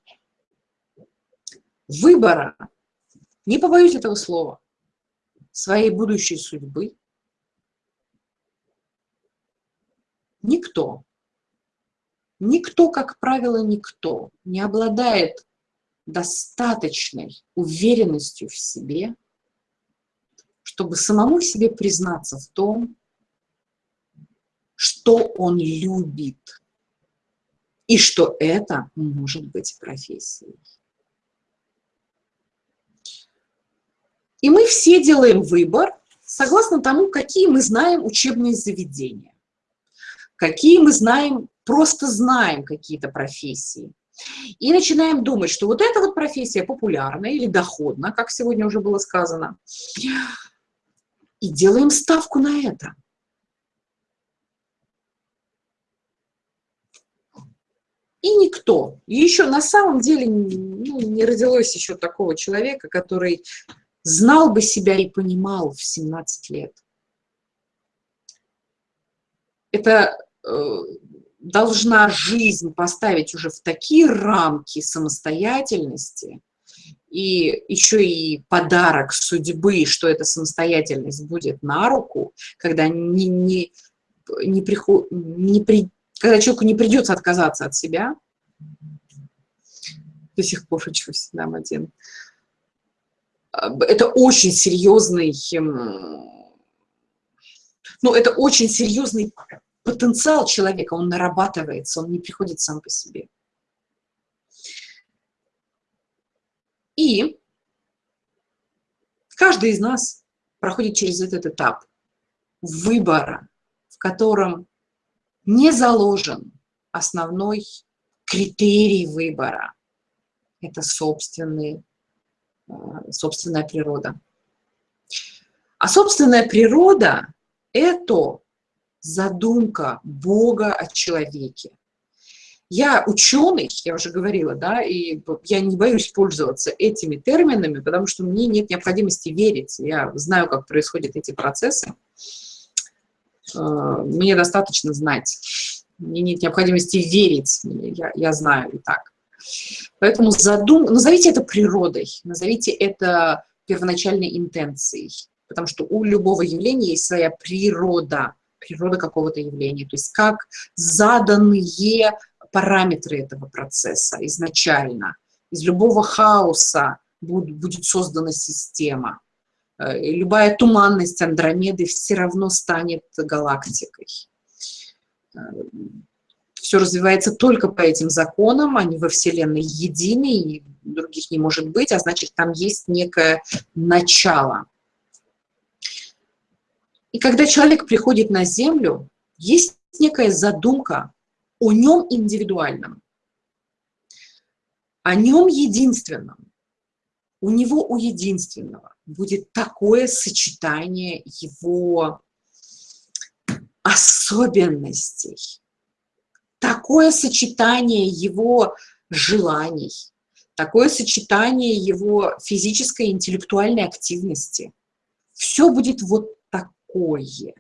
выбора, не побоюсь этого слова, своей будущей судьбы, никто, никто, как правило, никто не обладает достаточной уверенностью в себе, чтобы самому себе признаться в том, что он любит, и что это может быть профессией. И мы все делаем выбор согласно тому, какие мы знаем учебные заведения, какие мы знаем, просто знаем какие-то профессии. И начинаем думать, что вот эта вот профессия популярна или доходна, как сегодня уже было сказано, и делаем ставку на это. И никто. И еще на самом деле ну, не родилось еще такого человека, который знал бы себя и понимал в 17 лет. Это э, должна жизнь поставить уже в такие рамки самостоятельности, и еще и подарок судьбы, что эта самостоятельность будет на руку, когда не, не, не, приход, не при, когда человеку не придется отказаться от себя, до сих пор учусь, нам один, это очень серьезный, ну, это очень серьезный потенциал человека, он нарабатывается, он не приходит сам по себе. И каждый из нас проходит через этот этап выбора, в котором не заложен основной критерий выбора. Это собственные, э, собственная природа. А собственная природа – это задумка Бога о человеке. Я ученый, я уже говорила, да, и я не боюсь пользоваться этими терминами, потому что мне нет необходимости верить. Я знаю, как происходят эти процессы. Э, мне достаточно знать. Мне нет необходимости верить. Я, я знаю и так. Поэтому задум... назовите это природой, назовите это первоначальной интенцией. Потому что у любого явления есть своя природа, природа какого-то явления. То есть как заданные параметры этого процесса изначально. Из любого хаоса будет создана система. Э, любая туманность Андромеды все равно станет галактикой. Э, все развивается только по этим законам, они во Вселенной едины, и других не может быть, а значит, там есть некое начало. И когда человек приходит на Землю, есть некая задумка о нем индивидуальном, о нем единственном. У него, у единственного, будет такое сочетание его особенностей, такое сочетание его желаний, такое сочетание его физической и интеллектуальной активности. Все будет вот такое,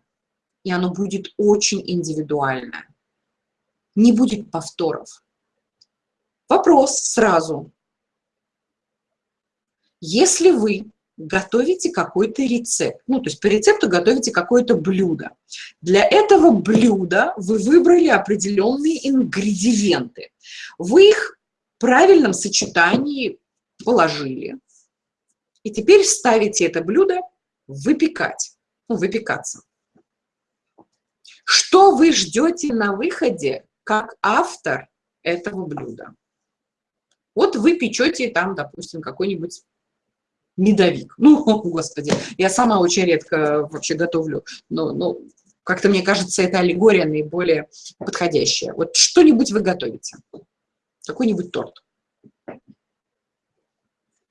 и оно будет очень индивидуальное не будет повторов. Вопрос сразу. Если вы готовите какой-то рецепт, ну, то есть по рецепту готовите какое-то блюдо, для этого блюда вы выбрали определенные ингредиенты. Вы их в правильном сочетании положили. И теперь ставите это блюдо выпекать, выпекаться. Что вы ждете на выходе как автор этого блюда. Вот вы печете там, допустим, какой-нибудь медовик. Ну, господи, я сама очень редко вообще готовлю, но, но как-то мне кажется, это аллегория наиболее подходящая. Вот что-нибудь вы готовите, какой-нибудь торт.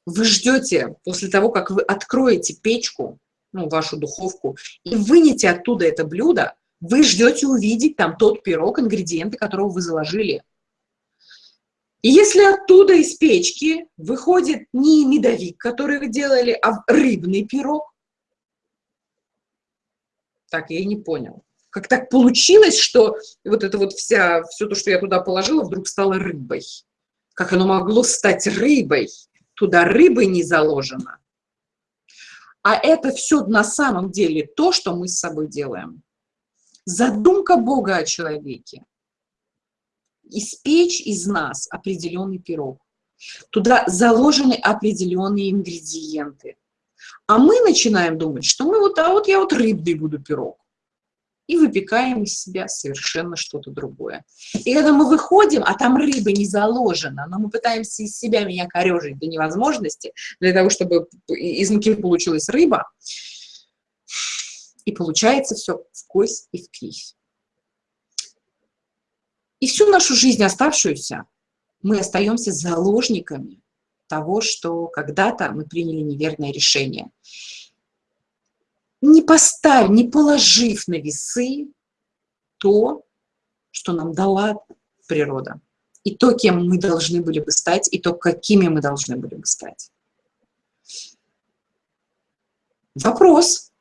Вы ждете после того, как вы откроете печку, ну, вашу духовку, и вынете оттуда это блюдо, вы ждете увидеть там тот пирог, ингредиенты которого вы заложили. И если оттуда из печки выходит не медовик, который вы делали, а рыбный пирог, так, я не понял. Как так получилось, что вот это вот вся, все то, что я туда положила, вдруг стало рыбой. Как оно могло стать рыбой? Туда рыбы не заложено. А это все на самом деле то, что мы с собой делаем. Задумка Бога о человеке. Испечь из нас определенный пирог. Туда заложены определенные ингредиенты. А мы начинаем думать, что мы вот, а вот я вот рыбный буду пирог. И выпекаем из себя совершенно что-то другое. И когда мы выходим, а там рыба не заложена, но мы пытаемся из себя меня корежить до невозможности, для того, чтобы из муки получилась рыба, и получается все в кость и в кривь. И всю нашу жизнь оставшуюся мы остаемся заложниками того, что когда-то мы приняли неверное решение. Не поставив, не положив на весы то, что нам дала природа, и то, кем мы должны были бы стать, и то, какими мы должны были бы стать. Вопрос.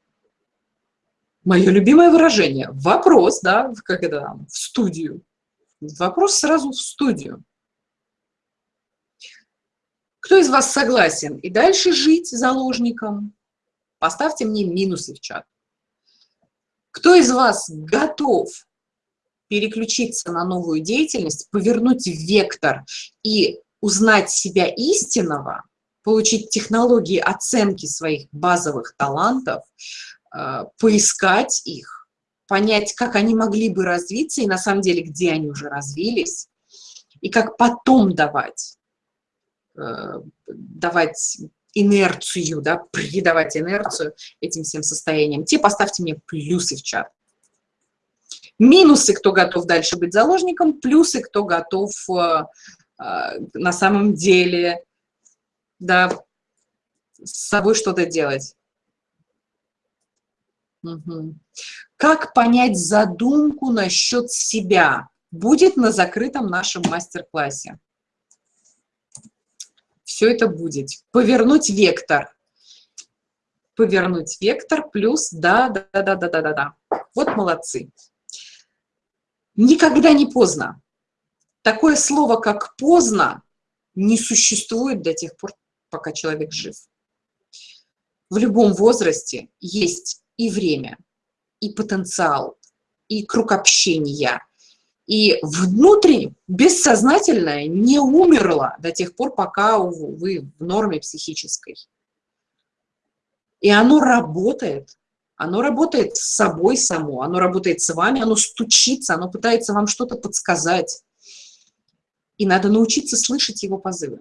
Мое любимое выражение. Вопрос, да, как это, в студию. Вопрос сразу в студию. Кто из вас согласен и дальше жить заложником? Поставьте мне минусы в чат. Кто из вас готов переключиться на новую деятельность, повернуть вектор и узнать себя истинного, получить технологии оценки своих базовых талантов, э, поискать их, понять, как они могли бы развиться и на самом деле, где они уже развились, и как потом давать Э, давать инерцию, да, придавать инерцию этим всем состояниям, те поставьте мне плюсы в чат. Минусы, кто готов дальше быть заложником, плюсы, кто готов э, э, на самом деле да, с собой что-то делать. Угу. Как понять задумку насчет себя? Будет на закрытом нашем мастер-классе все это будет. Повернуть вектор. Повернуть вектор плюс да, да, да, да, да, да, да. Вот молодцы. Никогда не поздно. Такое слово, как поздно, не существует до тех пор, пока человек жив. В любом возрасте есть и время, и потенциал, и круг общения, и внутри, бессознательное, не умерло до тех пор, пока вы в норме психической. И оно работает. Оно работает с собой само, оно работает с вами, оно стучится, оно пытается вам что-то подсказать. И надо научиться слышать его позывы.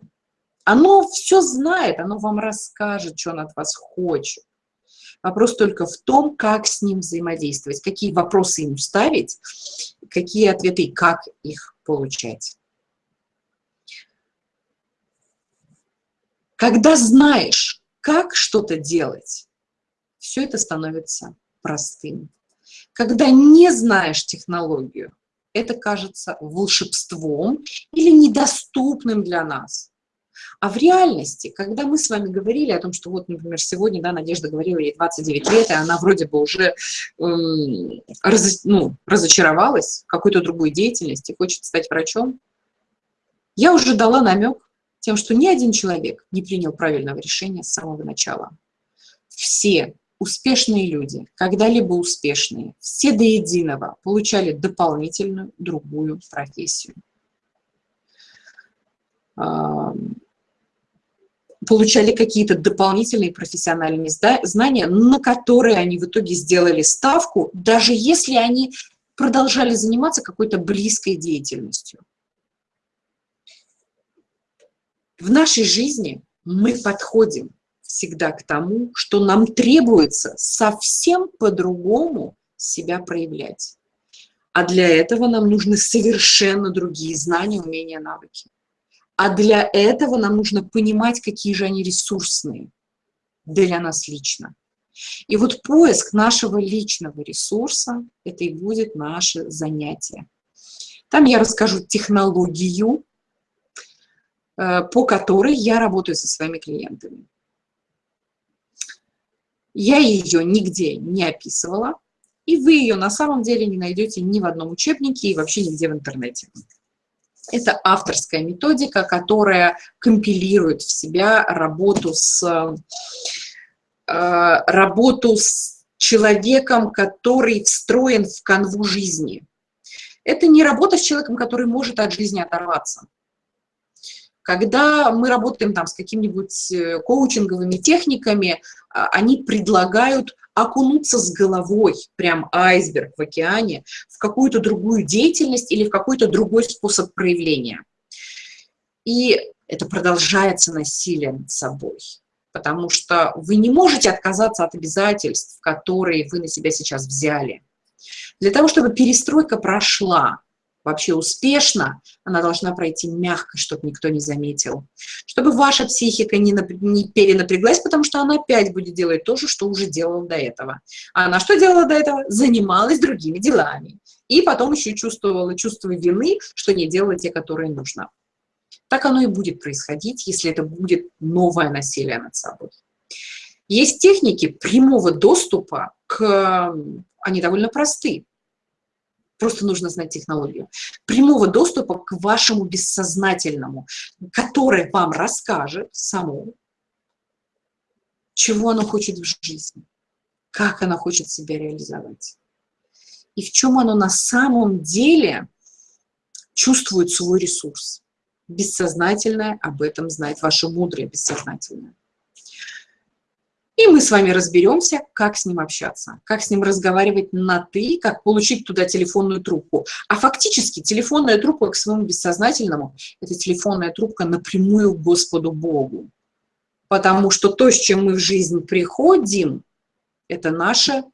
Оно все знает, оно вам расскажет, что оно от вас хочет. Вопрос только в том, как с ним взаимодействовать, какие вопросы ему ставить, какие ответы и как их получать. Когда знаешь, как что-то делать, все это становится простым. Когда не знаешь технологию, это кажется волшебством или недоступным для нас. А в реальности, когда мы с вами говорили о том, что вот, например, сегодня, да, Надежда говорила, ей 29 лет, и она вроде бы уже эм, раз, ну, разочаровалась в какой-то другой деятельности, хочет стать врачом, я уже дала намек тем, что ни один человек не принял правильного решения с самого начала. Все успешные люди, когда-либо успешные, все до единого получали дополнительную другую профессию получали какие-то дополнительные профессиональные знания, на которые они в итоге сделали ставку, даже если они продолжали заниматься какой-то близкой деятельностью. В нашей жизни мы подходим всегда к тому, что нам требуется совсем по-другому себя проявлять. А для этого нам нужны совершенно другие знания, умения, навыки. А для этого нам нужно понимать, какие же они ресурсные для нас лично. И вот поиск нашего личного ресурса – это и будет наше занятие. Там я расскажу технологию, э, по которой я работаю со своими клиентами. Я ее нигде не описывала, и вы ее на самом деле не найдете ни в одном учебнике и вообще нигде в интернете. Это авторская методика, которая компилирует в себя работу с, э, работу с человеком, который встроен в канву жизни. Это не работа с человеком, который может от жизни оторваться. Когда мы работаем там с какими-нибудь э, коучинговыми техниками, а, они предлагают окунуться с головой, прям айсберг в океане, в какую-то другую деятельность или в какой-то другой способ проявления. И это продолжается насилие над собой, потому что вы не можете отказаться от обязательств, которые вы на себя сейчас взяли. Для того, чтобы перестройка прошла, вообще успешно, она должна пройти мягко, чтобы никто не заметил. Чтобы ваша психика не, не перенапряглась, потому что она опять будет делать то же, что уже делала до этого. А она что делала до этого? Занималась другими делами. И потом еще чувствовала чувство вины, что не делала те, которые нужно. Так оно и будет происходить, если это будет новое насилие над собой. Есть техники прямого доступа к... Они довольно простые Просто нужно знать технологию. Прямого доступа к вашему бессознательному, которое вам расскажет само, чего оно хочет в жизни, как оно хочет себя реализовать. И в чем оно на самом деле чувствует свой ресурс. Бессознательное об этом знает, ваше мудрое бессознательное. И мы с вами разберемся, как с ним общаться, как с ним разговаривать на «ты», как получить туда телефонную трубку. А фактически телефонная трубка к своему бессознательному – это телефонная трубка напрямую к Господу Богу. Потому что то, с чем мы в жизнь приходим, это наше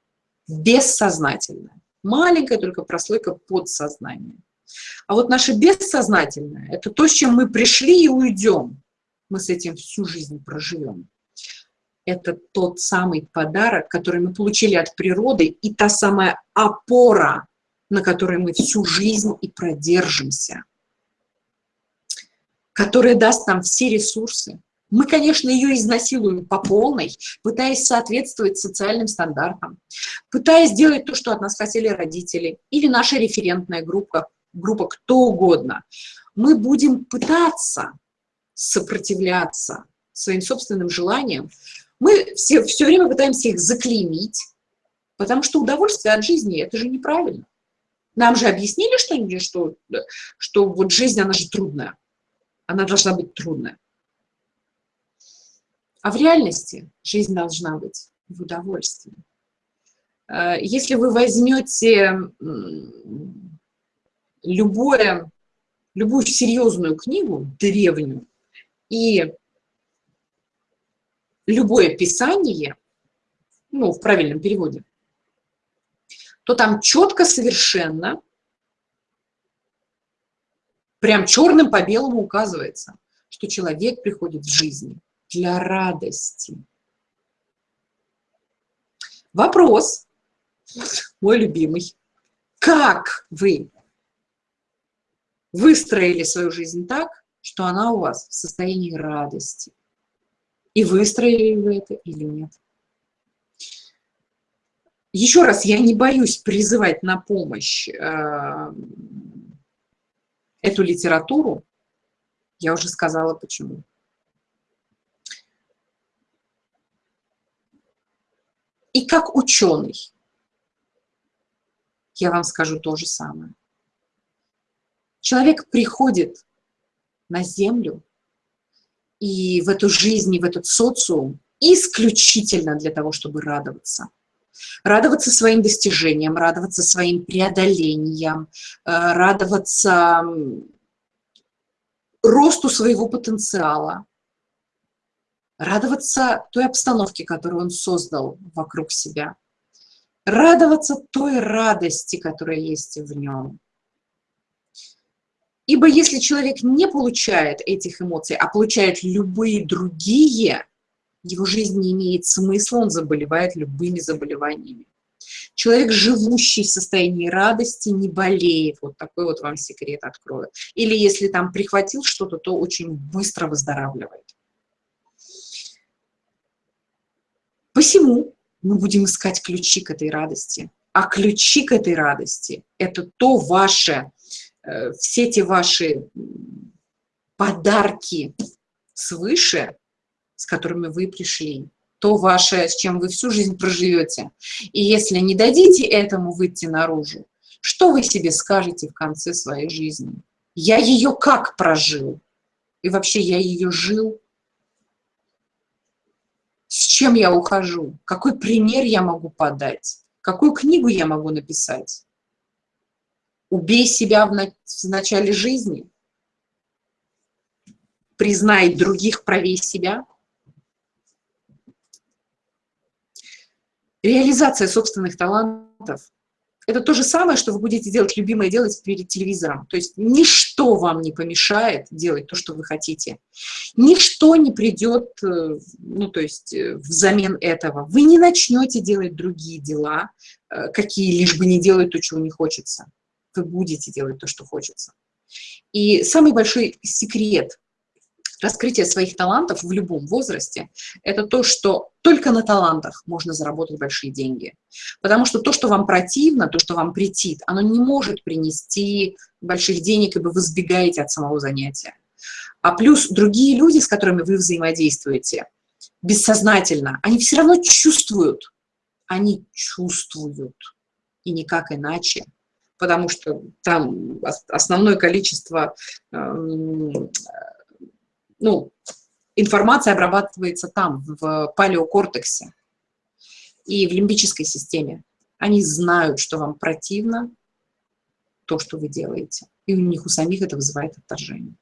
бессознательное. Маленькая только прослойка подсознания. А вот наше бессознательное – это то, с чем мы пришли и уйдем. Мы с этим всю жизнь проживем это тот самый подарок, который мы получили от природы, и та самая опора, на которой мы всю жизнь и продержимся, которая даст нам все ресурсы. Мы, конечно, ее изнасилуем по полной, пытаясь соответствовать социальным стандартам, пытаясь сделать то, что от нас хотели родители или наша референтная группа, группа кто угодно. Мы будем пытаться сопротивляться своим собственным желаниям, мы все, все время пытаемся их заклеймить, потому что удовольствие от жизни – это же неправильно. Нам же объяснили что-нибудь, что, что вот жизнь, она же трудная. Она должна быть трудная. А в реальности жизнь должна быть в удовольствии. Э, если вы возьмете любое, любую серьезную книгу, древнюю, и любое писание, ну, в правильном переводе, то там четко совершенно, прям черным по белому указывается, что человек приходит в жизнь для радости. Вопрос, мой любимый, как вы выстроили свою жизнь так, что она у вас в состоянии радости? И выстроили вы это или нет. Еще раз, я не боюсь призывать на помощь э, эту литературу. Я уже сказала, почему. И как ученый, я вам скажу то же самое. Человек приходит на Землю и в эту жизнь, и в этот социум исключительно для того, чтобы радоваться. Радоваться своим достижениям, радоваться своим преодолениям, э, радоваться росту своего потенциала, радоваться той обстановке, которую он создал вокруг себя, радоваться той радости, которая есть в нем, Ибо если человек не получает этих эмоций, а получает любые другие, его жизнь не имеет смысла, он заболевает любыми заболеваниями. Человек, живущий в состоянии радости, не болеет. Вот такой вот вам секрет открою. Или если там прихватил что-то, то очень быстро выздоравливает. Посему мы будем искать ключи к этой радости А ключи к этой радости – это то ваше, все эти ваши подарки свыше, с которыми вы пришли, то ваше, с чем вы всю жизнь проживете. И если не дадите этому выйти наружу, что вы себе скажете в конце своей жизни? Я ее как прожил? И вообще я ее жил? С чем я ухожу? Какой пример я могу подать? Какую книгу я могу написать? Убей себя в, в начале жизни. Признай других правее себя. Реализация собственных талантов – это то же самое, что вы будете делать любимое делать перед телевизором. То есть ничто вам не помешает делать то, что вы хотите. Ничто не придет, э, ну, то есть э, взамен этого. Вы не начнете делать другие дела, э, какие лишь бы не делать то, чего не хочется. Вы будете делать то, что хочется. И самый большой секрет раскрытие своих талантов в любом возрасте – это то, что только на талантах можно заработать большие деньги. Потому что то, что вам противно, то, что вам претит, оно не может принести больших денег, ибо вы сбегаете от самого занятия. А плюс другие люди, с которыми вы взаимодействуете, бессознательно, они все равно чувствуют, они чувствуют, и никак иначе, потому что там основное количество эм, ну, информация обрабатывается там, в палеокортексе и в лимбической системе. Они знают, что вам противно то, что вы делаете. И у них у самих это вызывает отторжение.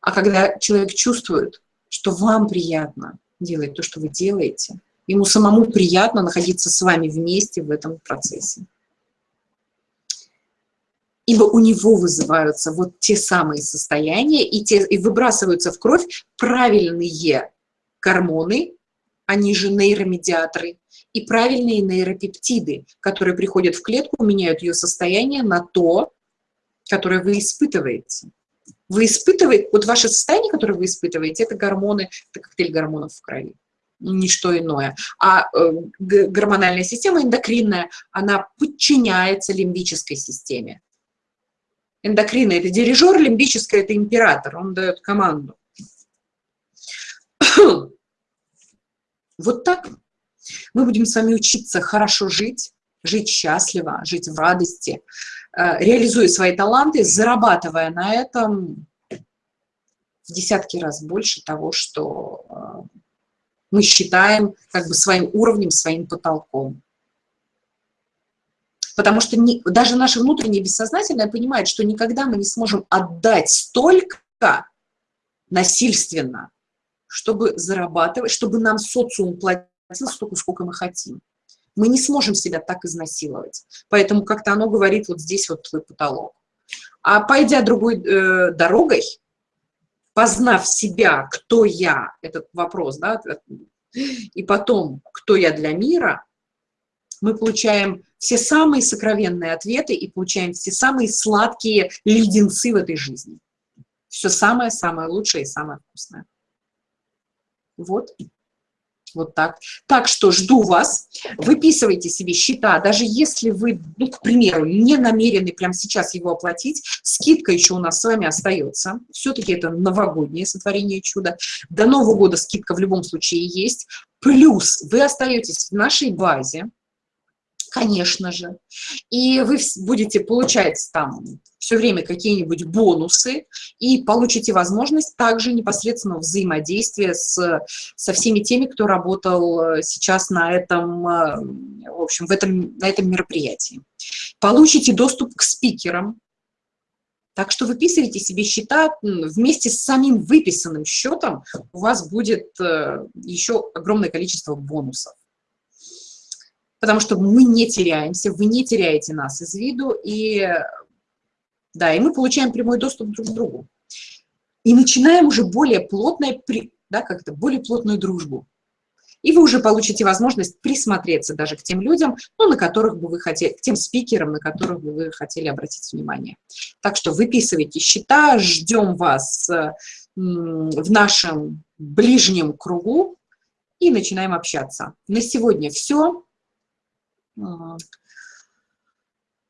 А когда человек чувствует, что вам приятно делать то, что вы делаете, ему самому приятно находиться с вами вместе в этом процессе ибо у него вызываются вот те самые состояния и, те, и выбрасываются в кровь правильные гормоны, они же нейромедиаторы, и правильные нейропептиды, которые приходят в клетку, меняют ее состояние на то, которое вы испытываете. Вы испытываете, вот ваше состояние, которое вы испытываете, это гормоны, это коктейль гормонов в крови, ничто иное. А э, гормональная система эндокринная, она подчиняется лимбической системе эндокрина – это дирижер, лимбическая – это император, он дает команду. Вот так мы будем с вами учиться хорошо жить, жить счастливо, жить в радости, э, реализуя свои таланты, зарабатывая на этом в десятки раз больше того, что э, мы считаем как бы своим уровнем, своим потолком. Потому что не, даже наше внутреннее бессознательное понимает, что никогда мы не сможем отдать столько насильственно, чтобы зарабатывать, чтобы нам социум платил столько, сколько мы хотим. Мы не сможем себя так изнасиловать. Поэтому как-то оно говорит, вот здесь вот твой потолок. А пойдя другой э, дорогой, познав себя, кто я, этот вопрос, да, и потом, кто я для мира, мы получаем все самые сокровенные ответы и получаем все самые сладкие леденцы в этой жизни. Все самое-самое лучшее и самое вкусное. Вот. Вот так. Так что жду вас, выписывайте себе счета, даже если вы, ну, к примеру, не намерены прямо сейчас его оплатить, скидка еще у нас с вами остается. Все-таки это новогоднее сотворение чуда. До Нового года скидка в любом случае есть. Плюс вы остаетесь в нашей базе, конечно же. И вы будете получать там все время какие-нибудь бонусы и получите возможность также непосредственно взаимодействия с, со всеми теми, кто работал э, сейчас на этом, э, в общем, в этом, на этом мероприятии. Получите доступ к спикерам, так что выписывайте себе счета вместе с самим выписанным счетом, у вас будет э, еще огромное количество бонусов потому что мы не теряемся, вы не теряете нас из виду, и, да, и мы получаем прямой доступ друг к другу. И начинаем уже более плотное, да, как-то более плотную дружбу. И вы уже получите возможность присмотреться даже к тем людям, ну, на которых бы вы хотели, к тем спикерам, на которых бы вы хотели обратить внимание. Так что выписывайте счета, ждем вас в нашем ближнем кругу и начинаем общаться. На сегодня все.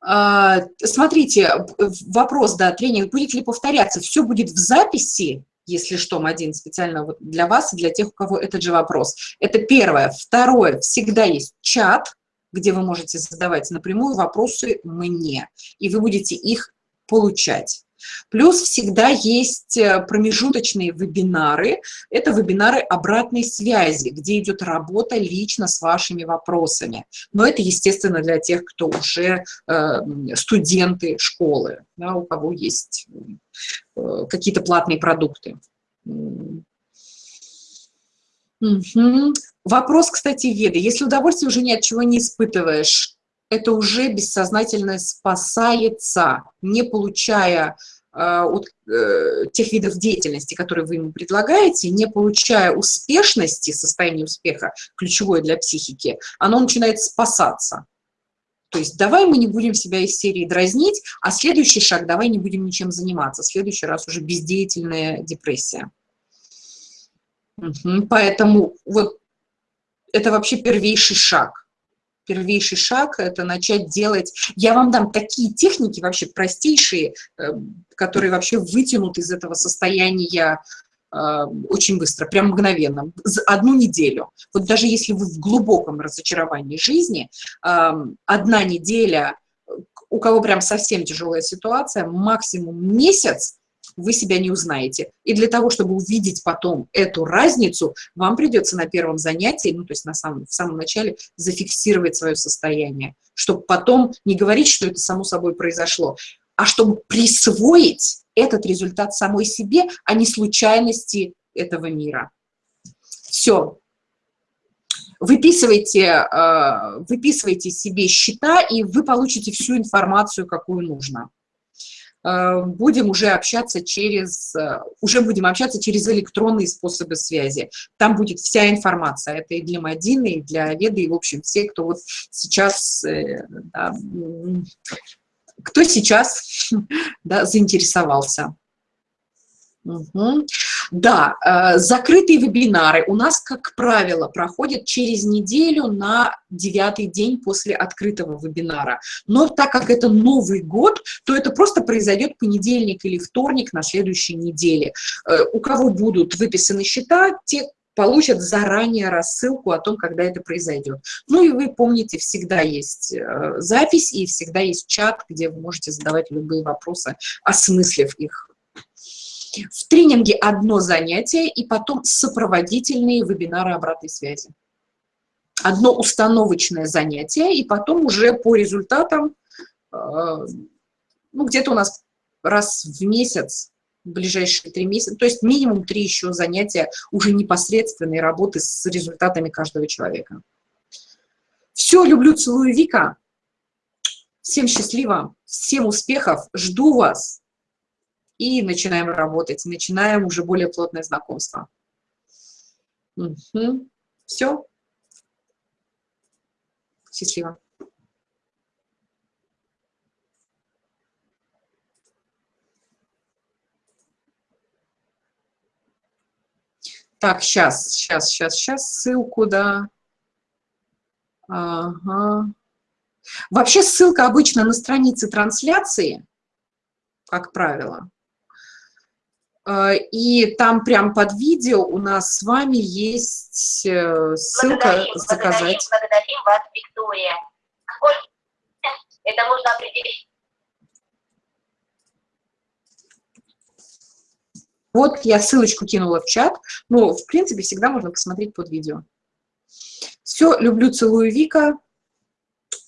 А, смотрите, вопрос, да, тренинг будет ли повторяться? Все будет в записи, если что, один специально для вас и для тех, у кого этот же вопрос. Это первое. Второе, всегда есть чат, где вы можете задавать напрямую вопросы мне, и вы будете их получать. Плюс всегда есть э, промежуточные вебинары. Это вебинары обратной связи, где идет работа лично с вашими вопросами. Но это, естественно, для тех, кто уже э, студенты школы, да, у кого есть э, какие-то платные продукты. Угу. Вопрос, кстати, Веды. Если удовольствие уже ни от чего не испытываешь, это уже бессознательно спасается, не получая от э, тех видов деятельности, которые вы ему предлагаете, не получая успешности, состояния успеха, ключевое для психики, оно начинает спасаться. То есть давай мы не будем себя из серии дразнить, а следующий шаг давай не будем ничем заниматься. Следующий раз уже бездеятельная депрессия. Угу. Поэтому вот это вообще первейший шаг первейший шаг – это начать делать… Я вам дам такие техники вообще простейшие, э, которые вообще вытянут из этого состояния э, очень быстро, прям мгновенно, за одну неделю. Вот даже если вы в глубоком разочаровании жизни, э, одна неделя, у кого прям совсем тяжелая ситуация, максимум месяц, вы себя не узнаете. И для того, чтобы увидеть потом эту разницу, вам придется на первом занятии, ну, то есть на самом, в самом начале, зафиксировать свое состояние, чтобы потом не говорить, что это само собой произошло, а чтобы присвоить этот результат самой себе, а не случайности этого мира. Все. Выписывайте, э, выписывайте себе счета, и вы получите всю информацию, какую нужно. Э, будем уже общаться через, э, уже будем общаться через электронные способы связи. Там будет вся информация, это и для Мадины, и для Веды, и, в общем, все, кто вот сейчас, э, да, кто сейчас да, заинтересовался. Угу. Да, э, закрытые вебинары у нас, как правило, проходят через неделю на девятый день после открытого вебинара. Но так как это Новый год, то это просто произойдет понедельник или вторник на следующей неделе. Э, у кого будут выписаны счета, те получат заранее рассылку о том, когда это произойдет. Ну и вы помните, всегда есть э, запись и всегда есть чат, где вы можете задавать любые вопросы, осмыслив их в тренинге одно занятие и потом сопроводительные вебинары обратной связи. Одно установочное занятие и потом уже по результатам, э, ну, где-то у нас раз в месяц, в ближайшие три месяца, то есть минимум три еще занятия уже непосредственной работы с результатами каждого человека. Все, люблю, целую, Вика. Всем счастливо, всем успехов, жду вас и начинаем работать, начинаем уже более плотное знакомство. Угу. Все. Счастливо. Так, сейчас, сейчас, сейчас, сейчас ссылку, да. Ага. Вообще ссылка обычно на странице трансляции, как правило. Э, и там прям под видео у нас с вами есть э, ссылка благодарим, заказать. Благодарим, благодарим вас, Виктория. Это нужно определить. Вот я ссылочку кинула в чат, но в принципе всегда можно посмотреть под видео. Все, люблю, целую, Вика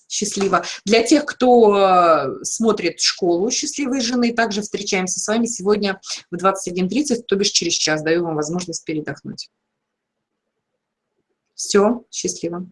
счастливо. Для тех, кто э, смотрит школу счастливой жены, также встречаемся с вами сегодня в 21.30, то бишь через час. Даю вам возможность передохнуть. Все, счастливо.